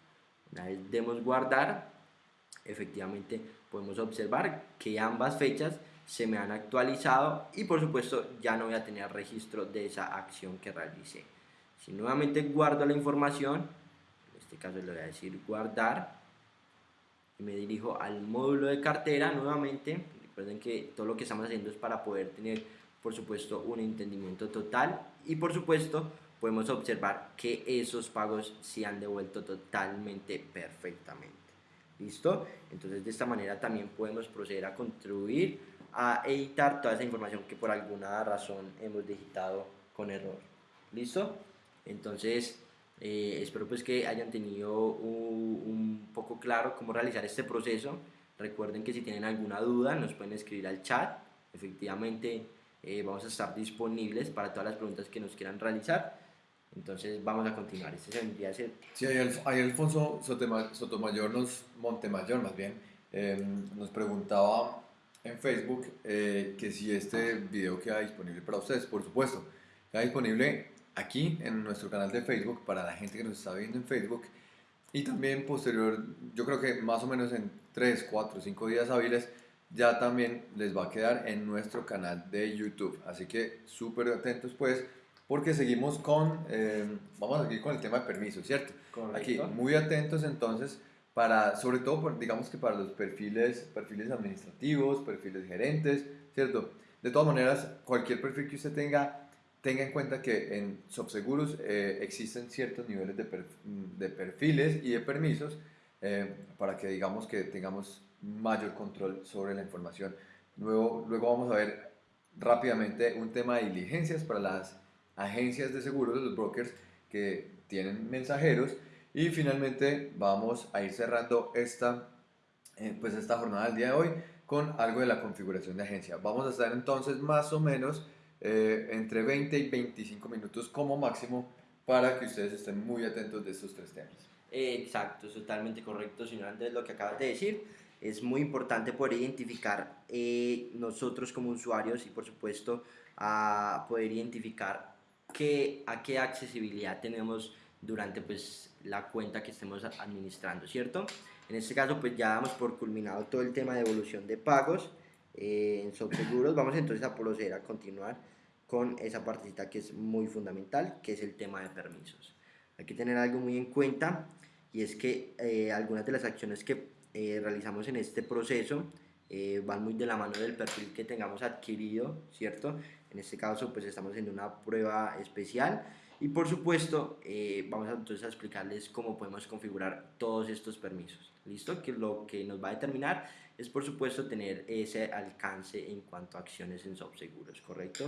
Una vez demos guardar, efectivamente podemos observar que ambas fechas se me han actualizado y por supuesto ya no voy a tener registro de esa acción que realicé. Si nuevamente guardo la información, en este caso le voy a decir guardar y me dirijo al módulo de cartera nuevamente. Recuerden que todo lo que estamos haciendo es para poder tener por supuesto un entendimiento total y por supuesto podemos observar que esos pagos se han devuelto totalmente perfectamente. ¿Listo? Entonces de esta manera también podemos proceder a contribuir a editar toda esa información que por alguna razón hemos digitado con error. ¿Listo? Entonces, eh, espero pues que hayan tenido un, poco claro cómo realizar este proceso. Recuerden que si tienen alguna duda nos pueden escribir al chat. Efectivamente, eh, vamos a estar disponibles para todas las preguntas que nos quieran realizar. Entonces vamos a continuar. Este vendría a ser...
Sí, ahí Alfonso Sotomayor, nos, Montemayor más bien, em, nos preguntaba en Facebook eh, que si este video queda disponible para ustedes, por supuesto, queda disponible aquí en nuestro canal de Facebook para la gente que nos está viendo en Facebook y también posterior, yo creo que más o menos en 3, 4, 5 días hábiles ya también les va a quedar en nuestro canal de YouTube. Así que súper atentos pues porque seguimos con, eh, vamos a seguir con el tema de permisos, ¿cierto? Aquí, muy atentos entonces para, sobre todo, digamos que para los perfiles, perfiles administrativos, perfiles gerentes, ¿cierto? De todas maneras, cualquier perfil que usted tenga, tenga en cuenta que en Subseguros eh, existen ciertos niveles de, de, perfiles y de permisos eh, para que digamos que tengamos mayor control sobre la información. Luego, luego vamos a ver rápidamente un tema de diligencias para las agencias de seguros, los brokers que tienen mensajeros y finalmente vamos a ir cerrando esta, eh, pues esta jornada del día de hoy con algo de la configuración de agencia. Vamos a estar entonces más o menos eh, entre 20 y 25 minutos como máximo para que ustedes estén muy atentos de estos tres temas.
Exacto, es totalmente correcto, señor Andrés, lo que acabas de decir. Es muy importante poder identificar eh, nosotros como usuarios y por supuesto a poder identificar qué, a qué accesibilidad tenemos durante pues la cuenta que estemos administrando, ¿cierto? En este caso pues ya damos por culminado todo el tema de evolución de pagos eh, en Subseguros. Vamos entonces a proceder a continuar con esa partecita que es muy fundamental, que es el tema de permisos. Hay que tener algo muy en cuenta y es que eh, algunas de las acciones que eh, realizamos en este proceso van muy de la mano del perfil que tengamos adquirido, ¿cierto? En este caso pues estamos haciendo una prueba especial y por supuesto, eh, vamos a, entonces a explicarles cómo podemos configurar todos estos permisos. ¿Listo? Que lo que nos va a determinar es por supuesto tener ese alcance en cuanto a acciones en subseguros, ¿correcto?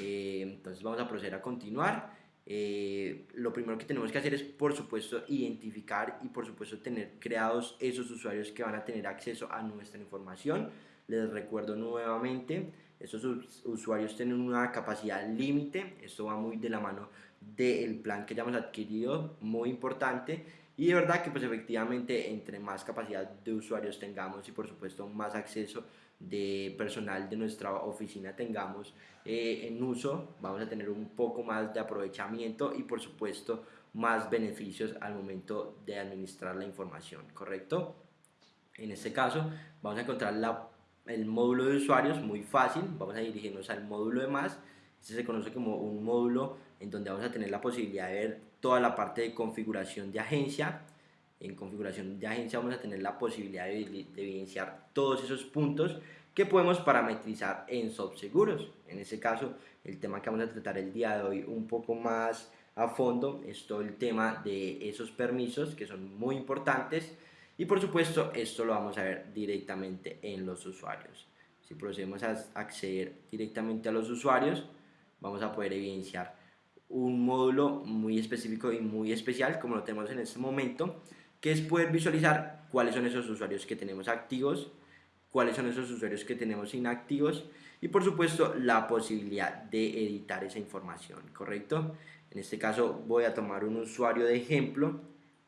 Eh, entonces vamos a proceder a continuar. Eh, lo primero que tenemos que hacer es por supuesto identificar y por supuesto tener creados esos usuarios que van a tener acceso a nuestra información. Les recuerdo nuevamente, esos usuarios tienen una capacidad límite, esto va muy de la mano del plan que ya hemos adquirido, muy importante. Y de verdad que pues efectivamente entre más capacidad de usuarios tengamos y por supuesto más acceso de personal de nuestra oficina tengamos eh, en uso, vamos a tener un poco más de aprovechamiento y por supuesto más beneficios al momento de administrar la información, ¿correcto? En este caso vamos a encontrar la, el módulo de usuarios muy fácil, vamos a dirigirnos al módulo de más, este se conoce como un módulo en donde vamos a tener la posibilidad de ver toda la parte de configuración de agencia. En configuración de agencia vamos a tener la posibilidad de, evidenciar todos esos puntos que podemos parametrizar en subseguros. En ese caso, el tema que vamos a tratar el día de hoy un poco más a fondo es todo el tema de esos permisos que son muy importantes y por supuesto esto lo vamos a ver directamente en los usuarios. Si procedemos a acceder directamente a los usuarios, vamos a poder evidenciar un módulo muy específico y muy especial como lo tenemos en este momento, que es poder visualizar cuáles son esos usuarios que tenemos activos, cuáles son esos usuarios que tenemos inactivos y por supuesto la posibilidad de editar esa información, ¿correcto? En este caso voy a tomar un usuario de ejemplo,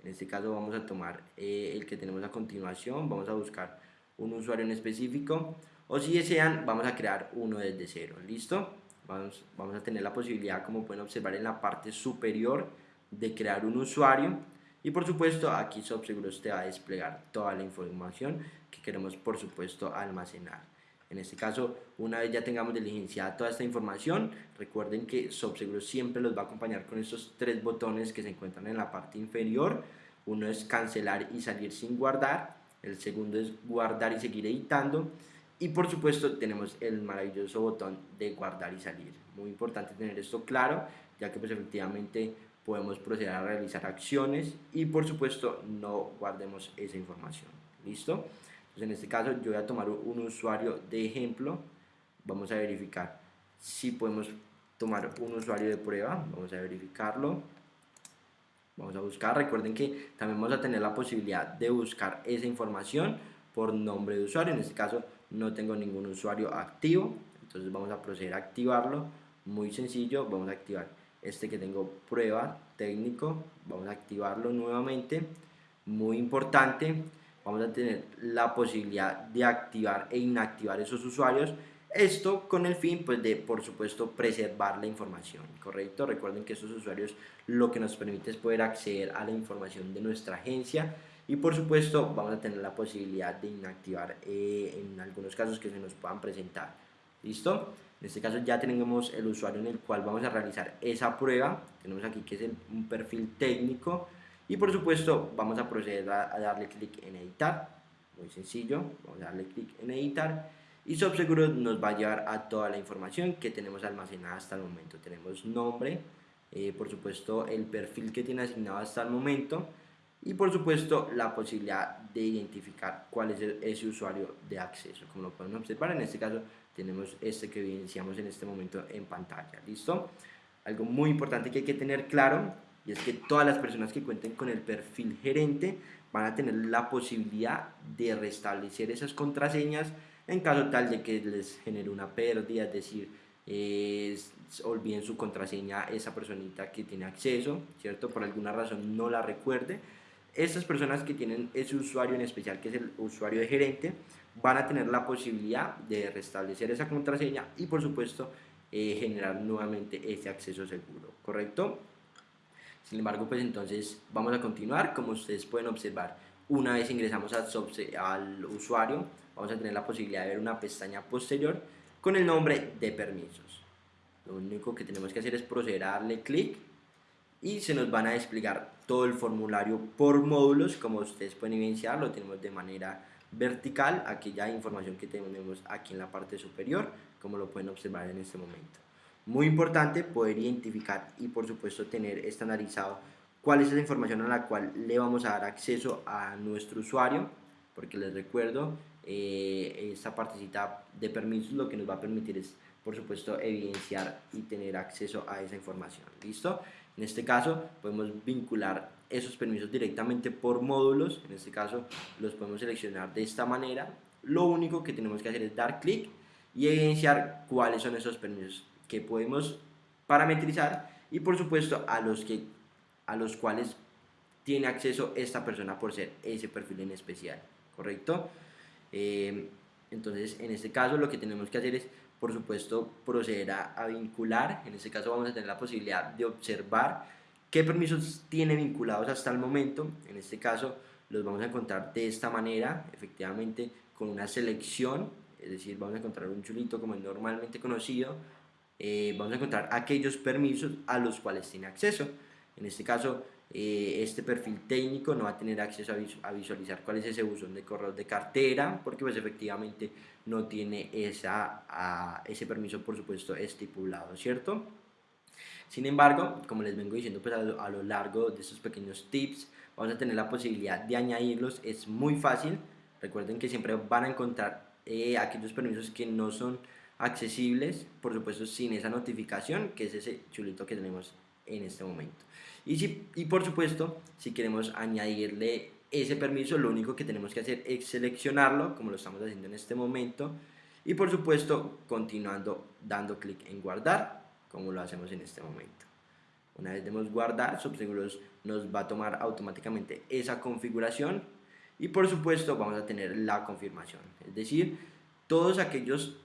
en este caso vamos a tomar eh, el que tenemos a continuación, vamos a buscar un usuario en específico. O si desean vamos a crear uno desde cero, ¿listo? Vamos, vamos a tener la posibilidad como pueden observar en la parte superior de crear un usuario y por supuesto aquí SoftSeguros te va a desplegar toda la información que queremos por supuesto almacenar. En este caso, una vez ya tengamos diligenciada toda esta información, recuerden que SoftSeguros siempre los va a acompañar con estos tres botones que se encuentran en la parte inferior. Uno es cancelar y salir sin guardar, el segundo es guardar y seguir editando y por supuesto tenemos el maravilloso botón de guardar y salir. Muy importante tener esto claro, ya que pues efectivamente podemos proceder a realizar acciones y por supuesto no guardemos esa información. ¿Listo? Entonces en este caso yo voy a tomar un usuario de ejemplo. Vamos a verificar si podemos tomar un usuario de prueba. Vamos a verificarlo. Vamos a buscar. Recuerden que también vamos a tener la posibilidad de buscar esa información por nombre de usuario. En este caso no tengo ningún usuario activo, entonces vamos a proceder a activarlo, muy sencillo, vamos a activar este que tengo prueba técnico, vamos a activarlo nuevamente, muy importante, vamos a tener la posibilidad de activar e inactivar esos usuarios, esto con el fin pues de por supuesto preservar la información, ¿correcto? Recuerden que esos usuarios lo que nos permite es poder acceder a la información de nuestra agencia y por supuesto vamos a tener la posibilidad de inactivar eh, en algunos casos que se nos puedan presentar. ¿Listo? En este caso ya tenemos el usuario en el cual vamos a realizar esa prueba. Tenemos aquí que es un perfil técnico. Y por supuesto vamos a proceder a, darle clic en editar. Muy sencillo. Vamos a darle clic en editar. Y SoftSeguro nos va a llevar a toda la información que tenemos almacenada hasta el momento. Tenemos nombre, eh, por supuesto el perfil que tiene asignado hasta el momento y por supuesto la posibilidad de identificar cuál es ese usuario de acceso. Como lo pueden observar, en este caso tenemos este que evidenciamos en este momento en pantalla. ¿Listo? Algo muy importante que hay que tener claro y es que todas las personas que cuenten con el perfil gerente van a tener la posibilidad de restablecer esas contraseñas en caso tal de que les genere una pérdida, es decir, olviden su contraseña esa personita que tiene acceso, ¿cierto? Por alguna razón no la recuerde, estas personas que tienen ese usuario en especial, que es el usuario de gerente, van a tener la posibilidad de restablecer esa contraseña y por supuesto eh, generar nuevamente ese acceso seguro, ¿correcto? Sin embargo, pues entonces vamos a continuar, como ustedes pueden observar, una vez ingresamos al usuario, vamos a tener la posibilidad de ver una pestaña posterior con el nombre de permisos. Lo único que tenemos que hacer es proceder a darle clic y se nos van a desplegar todo el formulario por módulos como ustedes pueden evidenciar lo tenemos de manera vertical aquella información que tenemos aquí en la parte superior como lo pueden observar en este momento. Muy importante poder identificar y por supuesto tener estandarizado cuál es esa información a la cual le vamos a dar acceso a nuestro usuario porque les recuerdo eh, esta partecita de permisos lo que nos va a permitir es por supuesto evidenciar y tener acceso a esa información. Listo en este caso podemos vincular esos permisos directamente por módulos, en este caso los podemos seleccionar de esta manera. Lo único que tenemos que hacer es dar clic y evidenciar cuáles son esos permisos que podemos parametrizar y por supuesto a los, que, a los cuales tiene acceso esta persona por ser ese perfil en especial, ¿correcto? Eh, entonces en este caso lo que tenemos que hacer es por supuesto, procederá a vincular. En este caso vamos a tener la posibilidad de observar qué permisos tiene vinculados hasta el momento. En este caso los vamos a encontrar de esta manera, efectivamente con una selección, es decir, vamos a encontrar un chulito como es normalmente conocido. Eh, vamos a encontrar aquellos permisos a los cuales tiene acceso. En este caso, eh, este perfil técnico no va a tener acceso a, visualizar cuál es ese buzón de correo de cartera, porque pues efectivamente no tiene esa, ese permiso, por supuesto, estipulado, ¿cierto? Sin embargo, como les vengo diciendo pues, a, lo, largo de estos pequeños tips, vamos a tener la posibilidad de añadirlos, es muy fácil, recuerden que siempre van a encontrar eh, aquellos permisos que no son accesibles, por supuesto sin esa notificación, que es ese chulito que tenemos en este momento. Y, si, y por supuesto, si queremos añadirle ese permiso, lo único que tenemos que hacer es seleccionarlo, como lo estamos haciendo en este momento, y por supuesto, continuando dando clic en guardar, como lo hacemos en este momento. Una vez demos guardar, Subseguros nos va a tomar automáticamente esa configuración y por supuesto vamos a tener la confirmación. Es decir, todos aquellos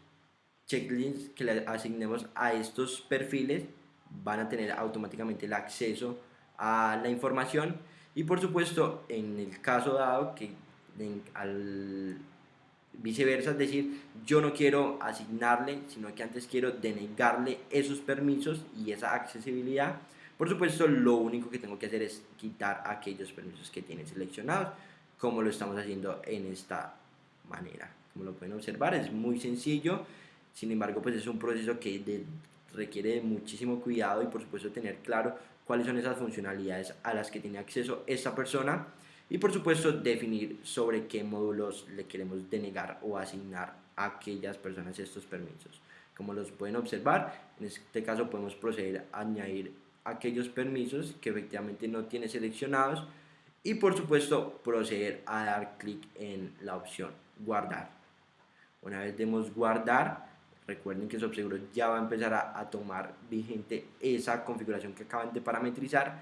checklists que le asignemos a estos perfiles van a tener automáticamente el acceso a la información y por supuesto en el caso dado que al viceversa, es decir, yo no quiero asignarle, sino que antes quiero denegarle esos permisos y esa accesibilidad. Por supuesto, lo único que tengo que hacer es quitar aquellos permisos que tienen seleccionados, como lo estamos haciendo en esta manera. Como lo pueden observar, es muy sencillo, sin embargo, pues es un proceso que requiere de muchísimo cuidado y por supuesto tener claro cuáles son esas funcionalidades a las que tiene acceso esta persona y por supuesto definir sobre qué módulos le queremos denegar o asignar a aquellas personas estos permisos. Como los pueden observar, en este caso podemos proceder a añadir aquellos permisos que efectivamente no tiene seleccionados y por supuesto proceder a dar clic en la opción guardar. Una vez demos guardar, recuerden que SubSeguro ya va a empezar a, a tomar vigente esa configuración que acaban de parametrizar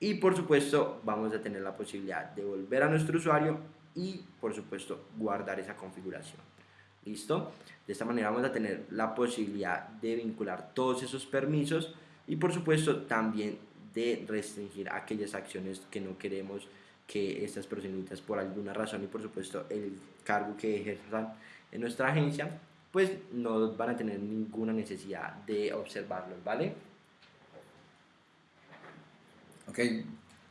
y por supuesto vamos a tener la posibilidad de volver a nuestro usuario y por supuesto guardar esa configuración. ¿Listo? De esta manera vamos a tener la posibilidad de vincular todos esos permisos y por supuesto también de restringir aquellas acciones que no queremos que estas personitas por alguna razón y por supuesto el cargo que ejerzan en nuestra agencia pues no van a tener ninguna necesidad de observarlos, ¿vale?
Ok,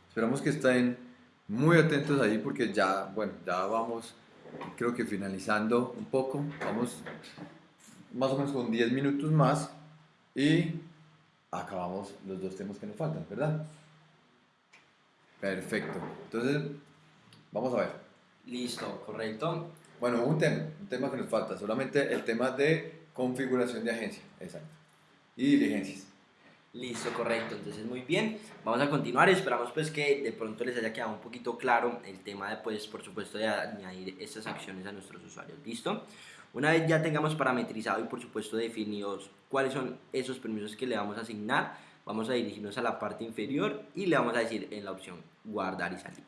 esperamos que estén muy atentos ahí porque ya, bueno, ya vamos, creo que finalizando un poco, vamos más o menos con 10 minutos más y acabamos los dos temas que nos faltan, ¿verdad? Perfecto, entonces vamos a ver.
Listo, correcto.
Bueno, un tema, un tema que nos falta, solamente el tema de configuración de agencia, exacto, y diligencias.
Listo, correcto. Entonces, muy bien. Vamos a continuar. Esperamos pues que de pronto les haya quedado un poquito claro el tema de, pues, por supuesto, de añadir estas acciones a nuestros usuarios. ¿Listo? Una vez ya tengamos parametrizado y, por supuesto, definidos cuáles son esos permisos que le vamos a asignar, vamos a dirigirnos a la parte inferior y le vamos a decir en la opción guardar y salir.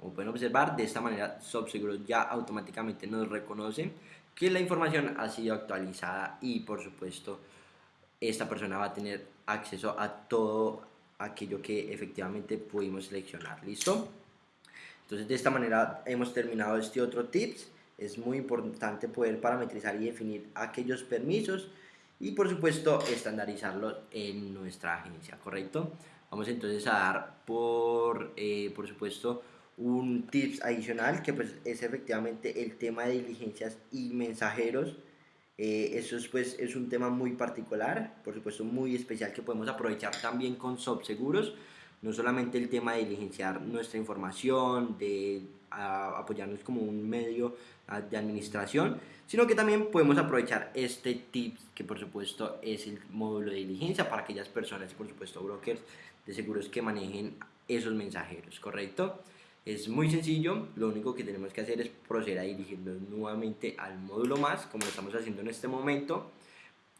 Como pueden observar, de esta manera SubSeguro ya automáticamente nos reconoce que la información ha sido actualizada y, por supuesto, esta persona va a tener acceso a todo aquello que efectivamente pudimos seleccionar. ¿Listo? Entonces de esta manera hemos terminado este otro tips. Es muy importante poder parametrizar y definir aquellos permisos y por supuesto estandarizarlos en nuestra agencia, ¿correcto? Vamos entonces a dar por, eh, por supuesto un tips adicional que pues es efectivamente el tema de diligencias y mensajeros eh, eso es, pues, es un tema muy particular, por supuesto muy especial que podemos aprovechar también con Subseguros. No solamente el tema de diligenciar nuestra información, de apoyarnos como un medio de administración, sino que también podemos aprovechar este tip que por supuesto es el módulo de diligencia para aquellas personas y por supuesto brokers de seguros que manejen esos mensajeros, ¿correcto? Es muy sencillo, lo único que tenemos que hacer es proceder a dirigirnos nuevamente al módulo más, como lo estamos haciendo en este momento,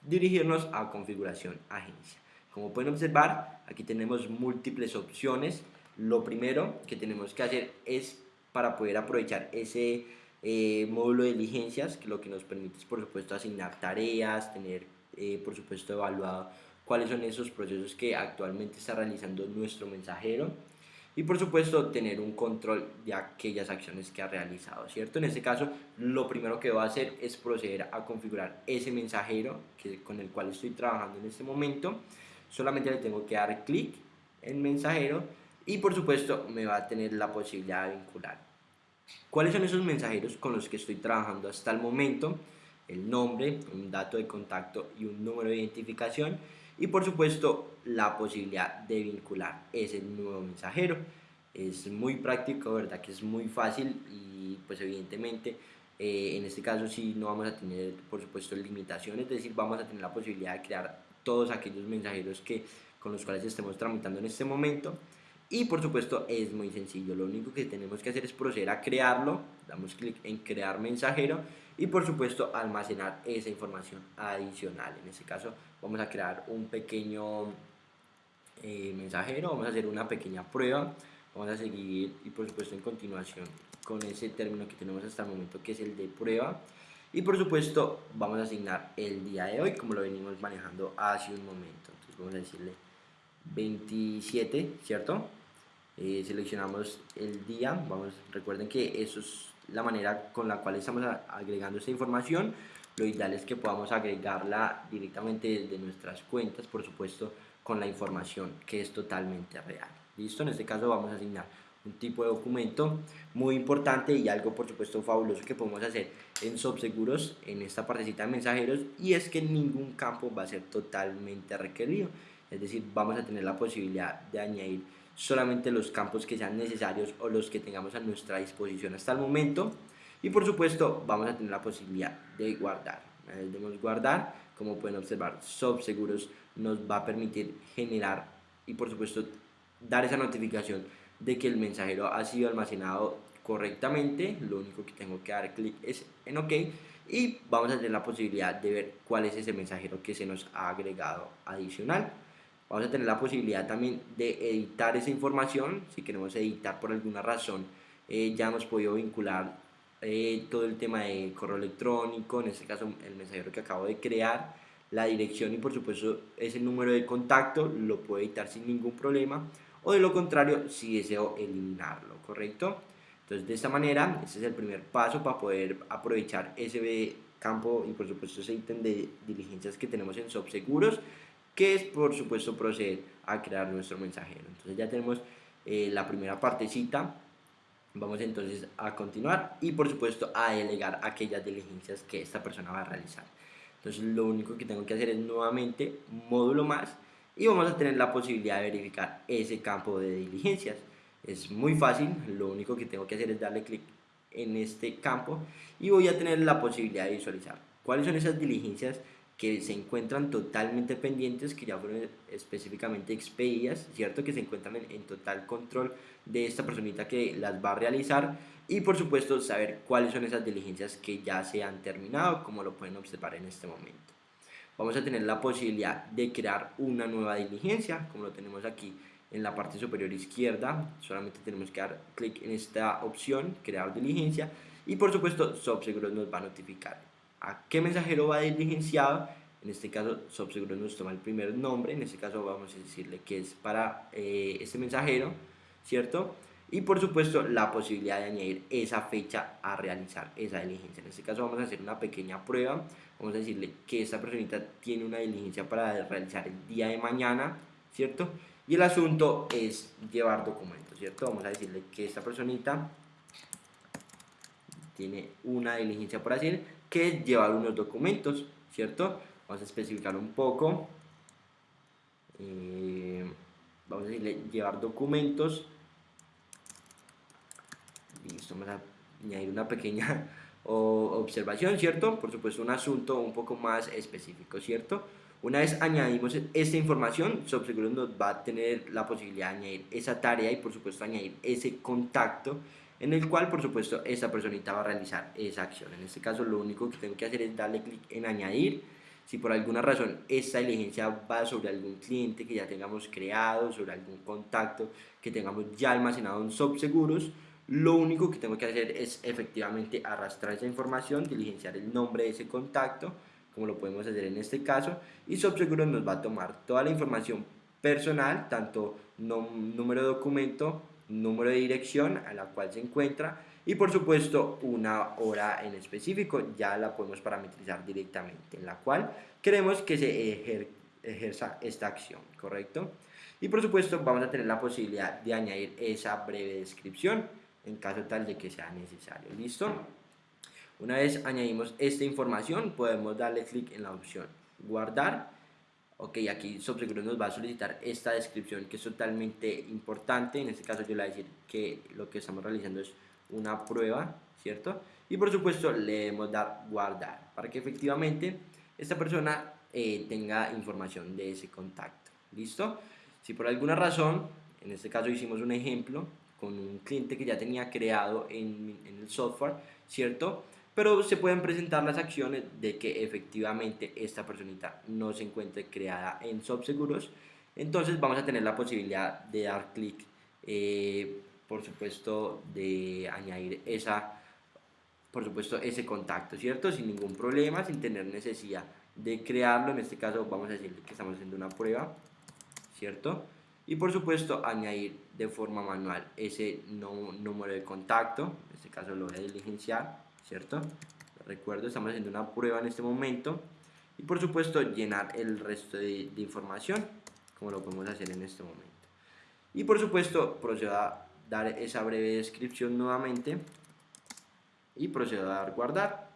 dirigirnos a configuración agencia. Como pueden observar, aquí tenemos múltiples opciones. Lo primero que tenemos que hacer es para poder aprovechar ese eh, módulo de diligencias, que lo que nos permite es por supuesto asignar tareas, tener eh, por supuesto evaluado cuáles son esos procesos que actualmente está realizando nuestro mensajero y por supuesto tener un control de aquellas acciones que ha realizado, ¿cierto? En este caso, lo primero que va a hacer es proceder a configurar ese mensajero que, con el cual estoy trabajando en este momento. Solamente le tengo que dar clic en mensajero y por supuesto me va a tener la posibilidad de vincular. ¿Cuáles son esos mensajeros con los que estoy trabajando hasta el momento? El nombre, un dato de contacto y un número de identificación y por supuesto la posibilidad de vincular ese nuevo mensajero. Es muy práctico, ¿verdad? Que es muy fácil y pues evidentemente eh, en este caso sí no vamos a tener por supuesto limitaciones, es decir, vamos a tener la posibilidad de crear todos aquellos mensajeros que con los cuales estemos tramitando en este momento. Y por supuesto es muy sencillo, lo único que tenemos que hacer es proceder a crearlo, damos clic en crear mensajero y por supuesto almacenar esa información adicional. En este caso vamos a crear un pequeño eh, mensajero, vamos a hacer una pequeña prueba, vamos a seguir y por supuesto en continuación con ese término que tenemos hasta el momento que es el de prueba. Y por supuesto vamos a asignar el día de hoy como lo venimos manejando hace un momento. Entonces vamos a decirle 27 cierto eh, seleccionamos el día. Vamos recuerden que eso es la manera con la cual estamos agregando esta información. Lo ideal es que podamos agregarla directamente desde nuestras cuentas por supuesto con la información que es totalmente real. Listo en este caso vamos a asignar un tipo de documento muy importante y algo por supuesto fabuloso que podemos hacer en Subseguros en esta partecita de mensajeros y es que ningún campo va a ser totalmente requerido. Es decir vamos a tener la posibilidad de añadir solamente los campos que sean necesarios o los que tengamos a nuestra disposición hasta el momento. Y por supuesto vamos a tener la posibilidad de guardar. Debemos guardar como pueden observar Subseguros nos va a permitir generar y por supuesto dar esa notificación de que el mensajero ha sido almacenado correctamente, lo único que tengo que dar clic es en OK y vamos a tener la posibilidad de ver cuál es ese mensajero que se nos ha agregado adicional. Vamos a tener la posibilidad también de editar esa información, si queremos editar por alguna razón, eh, ya hemos podido vincular eh, todo el tema de correo electrónico, en este caso el mensajero que acabo de crear, la dirección y por supuesto ese número de contacto, lo puedo editar sin ningún problema. O de lo contrario si deseo eliminarlo, ¿correcto? Entonces de esta manera, este es el primer paso para poder aprovechar ese campo y por supuesto ese ítem de diligencias que tenemos en Subseguros, que es por supuesto proceder a crear nuestro mensajero. Entonces ya tenemos eh, la primera partecita, vamos entonces a continuar y por supuesto a delegar aquellas diligencias que esta persona va a realizar. Entonces lo único que tengo que hacer es nuevamente módulo más y vamos a tener la posibilidad de verificar ese campo de diligencias. Es muy fácil, lo único que tengo que hacer es darle clic en este campo y voy a tener la posibilidad de visualizar cuáles son esas diligencias que se encuentran totalmente pendientes, que ya fueron específicamente expedidas, ¿cierto? Que se encuentran en, en, total control de esta personita que las va a realizar. Y por supuesto saber cuáles son esas diligencias que ya se han terminado, como lo pueden observar en este momento. Vamos a tener la posibilidad de crear una nueva diligencia, como lo tenemos aquí en la parte superior izquierda, solamente tenemos que dar clic en esta opción, crear diligencia, y por supuesto Subseguros nos va a notificar a qué mensajero va diligenciado, en este caso Subseguros nos toma el primer nombre, en este caso vamos a decirle que es para eh, este mensajero, ¿cierto? Y por supuesto la posibilidad de añadir esa fecha a realizar esa diligencia. En este caso vamos a hacer una pequeña prueba vamos a decirle que esta personita tiene una diligencia para realizar el día de mañana, ¿cierto? Y el asunto es llevar documentos, ¿cierto? Vamos a decirle que esta personita tiene una diligencia por hacer, que llevar unos documentos, ¿cierto? Vamos a especificar un poco. Eh, vamos a decirle llevar documentos. Listo, vamos a añadir una pequeña observación, ¿cierto? Por supuesto, un asunto un poco más específico, ¿cierto? Una vez añadimos esta información, SubSeguros nos va a tener la posibilidad de añadir esa tarea y por supuesto añadir ese contacto en el cual por supuesto esa personita va a realizar esa acción. En este caso lo único que tengo que hacer es darle clic en añadir. Si por alguna razón esta diligencia va sobre algún cliente que ya tengamos creado, sobre algún contacto que tengamos ya almacenado en SubSeguros, lo único que tengo que hacer es efectivamente arrastrar esa información, diligenciar el nombre de ese contacto, como lo podemos hacer en este caso, y SubSeguros nos va a tomar toda la información personal, tanto número de documento, número de dirección a la cual se encuentra y por supuesto una hora en específico, ya la podemos parametrizar directamente, en la cual queremos que se ejerza esta acción, ¿correcto? Y por supuesto vamos a tener la posibilidad de añadir esa breve descripción en caso tal de que sea necesario. ¿Listo? Una vez añadimos esta información, podemos darle clic en la opción guardar. Ok, aquí Subseguros nos va a solicitar esta descripción que es totalmente importante. En este caso yo le voy a decir que lo que estamos realizando es una prueba, ¿cierto? Y por supuesto le debemos dar guardar para que efectivamente esta persona eh, tenga información de ese contacto. ¿Listo? Si por alguna razón, en este caso hicimos un ejemplo con un cliente que ya tenía creado en, en el software, ¿cierto? Pero se pueden presentar las acciones de que efectivamente esta personita no se encuentre creada en SoftSeguros. Entonces vamos a tener la posibilidad de dar clic, eh, por supuesto, de añadir esa, por supuesto, ese contacto, ¿cierto? Sin ningún problema, sin tener necesidad de crearlo. En este caso vamos a decir que estamos haciendo una prueba, ¿cierto? Y por supuesto añadir de forma manual ese número de contacto, en este caso lo voy a diligenciar, ¿cierto? Recuerdo, estamos haciendo una prueba en este momento. Y por supuesto llenar el resto de, información, como lo podemos hacer en este momento. Y por supuesto procedo a dar esa breve descripción nuevamente y procedo a dar guardar.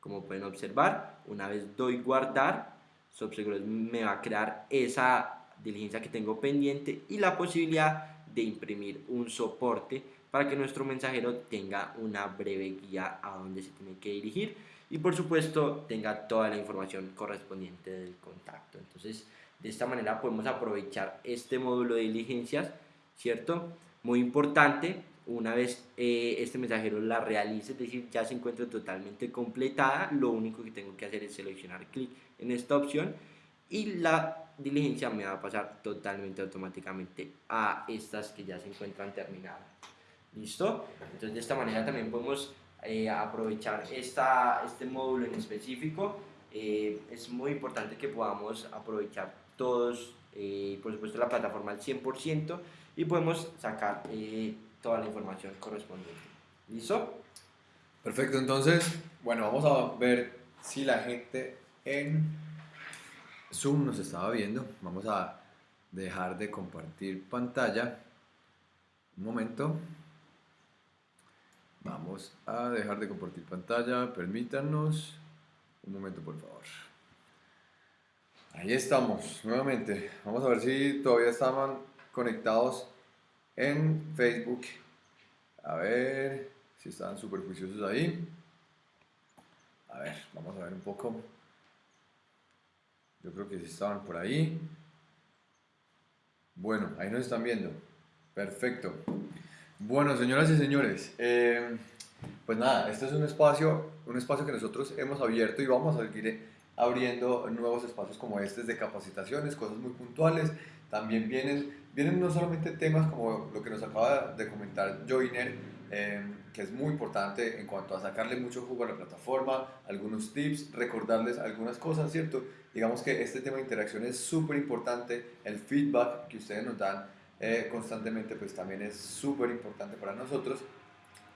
Como pueden observar, una vez doy guardar, SubSeguros me va a crear esa diligencia que tengo pendiente y la posibilidad de imprimir un soporte para que nuestro mensajero tenga una breve guía a dónde se tiene que dirigir y por supuesto tenga toda la información correspondiente del contacto. Entonces, de esta manera podemos aprovechar este módulo de diligencias, ¿cierto? Muy importante, una vez eh, este mensajero la realice, es decir, ya se encuentra totalmente completada, lo único que tengo que hacer es seleccionar clic en esta opción y la diligencia me va a pasar totalmente automáticamente a estas que ya se encuentran terminadas. ¿Listo? Entonces de esta manera también podemos eh, aprovechar esta, este módulo en específico. Eh, es muy importante que podamos aprovechar todos, eh, por supuesto la plataforma al 100% y podemos sacar toda la información correspondiente. ¿Listo?
Perfecto, entonces, bueno, vamos a ver si la gente en Zoom nos estaba viendo. Vamos a dejar de compartir pantalla. Un momento. Vamos a dejar de compartir pantalla. Permítanos. Un momento, por favor. Ahí estamos, nuevamente. Vamos a ver si todavía estaban conectados en Facebook. A ver si estaban súper juiciosos ahí. A ver, vamos a ver un poco. Yo creo que sí estaban por ahí. Bueno, ahí nos están viendo. Perfecto. Bueno, señoras y señores, eh, pues nada, este es un espacio, un espacio que nosotros hemos abierto y vamos a seguir abriendo nuevos espacios como este de capacitaciones, cosas muy puntuales. También vienen, vienen no solamente temas como lo que nos acaba de comentar Joiner, eh, que es muy importante en cuanto a sacarle mucho jugo a la plataforma, algunos tips, recordarles algunas cosas, ¿cierto? Digamos que este tema de interacción es súper importante, el feedback que ustedes nos dan eh, constantemente pues también es súper importante para nosotros,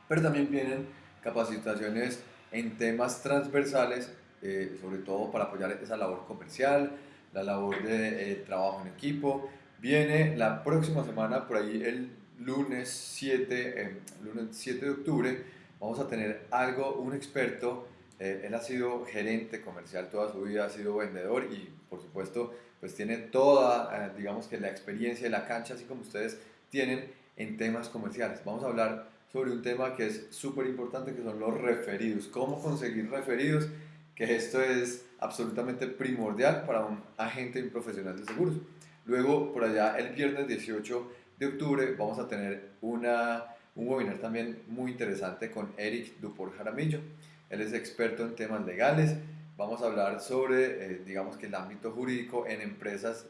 pero también vienen capacitaciones en temas transversales, eh, sobre todo para apoyar esa labor comercial, la labor de eh, trabajo en equipo. Viene la próxima semana, por ahí el lunes 7, lunes 7 de octubre, vamos a tener algo, un experto eh, él ha sido gerente comercial toda su vida, ha sido vendedor y por supuesto pues tiene toda, eh, digamos que la experiencia de la cancha, así como ustedes tienen en temas comerciales. Vamos a hablar sobre un tema que es súper importante, que son los referidos. ¿Cómo conseguir referidos? Que esto es absolutamente primordial para un agente y un profesional de seguros. Luego, por allá, el viernes 18 de octubre, vamos a tener una, un webinar también muy interesante con Eric Dupor Jaramillo. Él es experto en temas legales. Vamos a hablar sobre, eh, digamos que el ámbito jurídico en empresas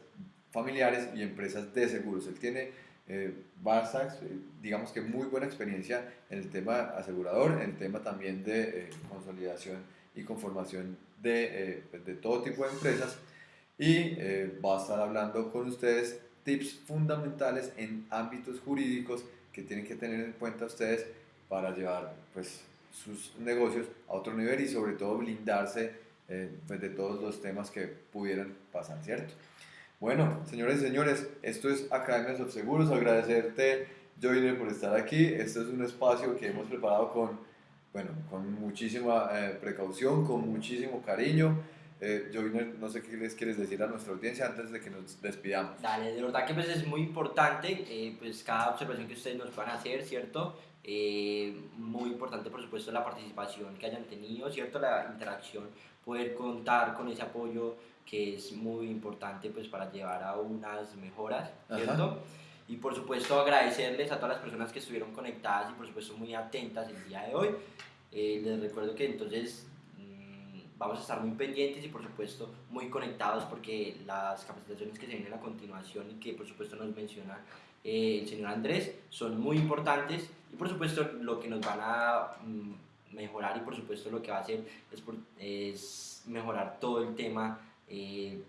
familiares y empresas de seguros. Él tiene eh, eh, digamos que muy buena experiencia en el tema asegurador, en el tema también de eh, consolidación y conformación de, pues, de, todo tipo de empresas. Y va a estar hablando con ustedes tips fundamentales en ámbitos jurídicos que tienen que tener en cuenta ustedes para llevar pues sus negocios a otro nivel y sobre todo blindarse eh, pues de todos los temas que pudieran pasar, ¿cierto? Bueno, señores y señores, esto es Academia de Seguros, agradecerte, Joiner, por estar aquí. Este es un espacio que hemos preparado con, bueno, con muchísima eh, precaución, con muchísimo cariño. Eh, Joiner, no sé qué les quieres decir a nuestra audiencia antes de que nos despidamos.
Dale, de verdad que pues es muy importante, eh, pues cada observación que ustedes nos van a hacer, ¿cierto? Eh, muy importante, por supuesto, la participación que hayan tenido, ¿cierto? La interacción, poder contar con ese apoyo que es muy importante pues para llevar a unas mejoras, ¿cierto? Y por supuesto agradecerles a todas las personas que estuvieron conectadas y por supuesto muy atentas el día de hoy. Eh, les recuerdo que entonces mm, vamos a estar muy pendientes y por supuesto muy conectados porque las capacitaciones que se vienen a continuación y que por supuesto nos menciona eh, el señor Andrés son muy importantes y por supuesto lo que nos van a mm, mejorar y por supuesto lo que va a hacer es, es mejorar todo el tema eh,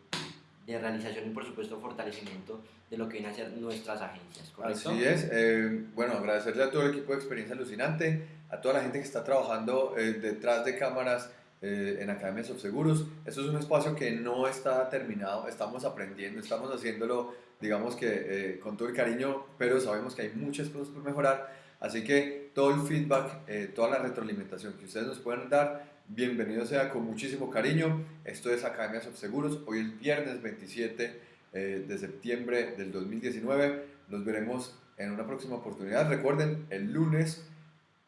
de realización y por supuesto fortalecimiento de lo que vienen a ser nuestras agencias.
¿correcto? Así es. Eh, bueno, agradecerle a todo el equipo de Experiencia Alucinante, a toda la gente que está trabajando eh, detrás de cámaras en Academias of Seguros. Esto es un espacio que no está terminado, estamos aprendiendo, estamos haciéndolo, digamos que con todo el cariño, pero sabemos que hay muchas cosas por mejorar. Así que todo el feedback, toda la retroalimentación que ustedes nos pueden dar, Bienvenido sea con muchísimo cariño. Esto es Academia Seguros. Hoy es viernes 27 eh, de septiembre del 2019. Nos veremos en una próxima oportunidad. Recuerden, el lunes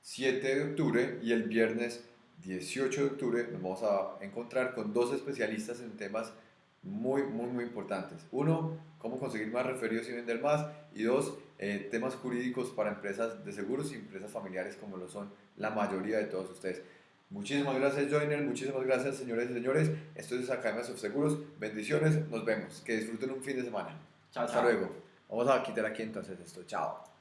7 de octubre y el viernes 18 de octubre nos vamos a encontrar con dos especialistas en temas muy, muy, muy importantes. Uno, cómo conseguir más referidos y vender más. Y dos, eh, temas jurídicos para empresas de seguros y empresas familiares como lo son la mayoría de todos ustedes. Muchísimas gracias, Joiner. Muchísimas gracias, señores y señores. Esto es Academia Seguros. Bendiciones. Nos vemos. Que disfruten un fin de semana.
Chao,
Hasta luego. Vamos a quitar aquí entonces esto. Chao.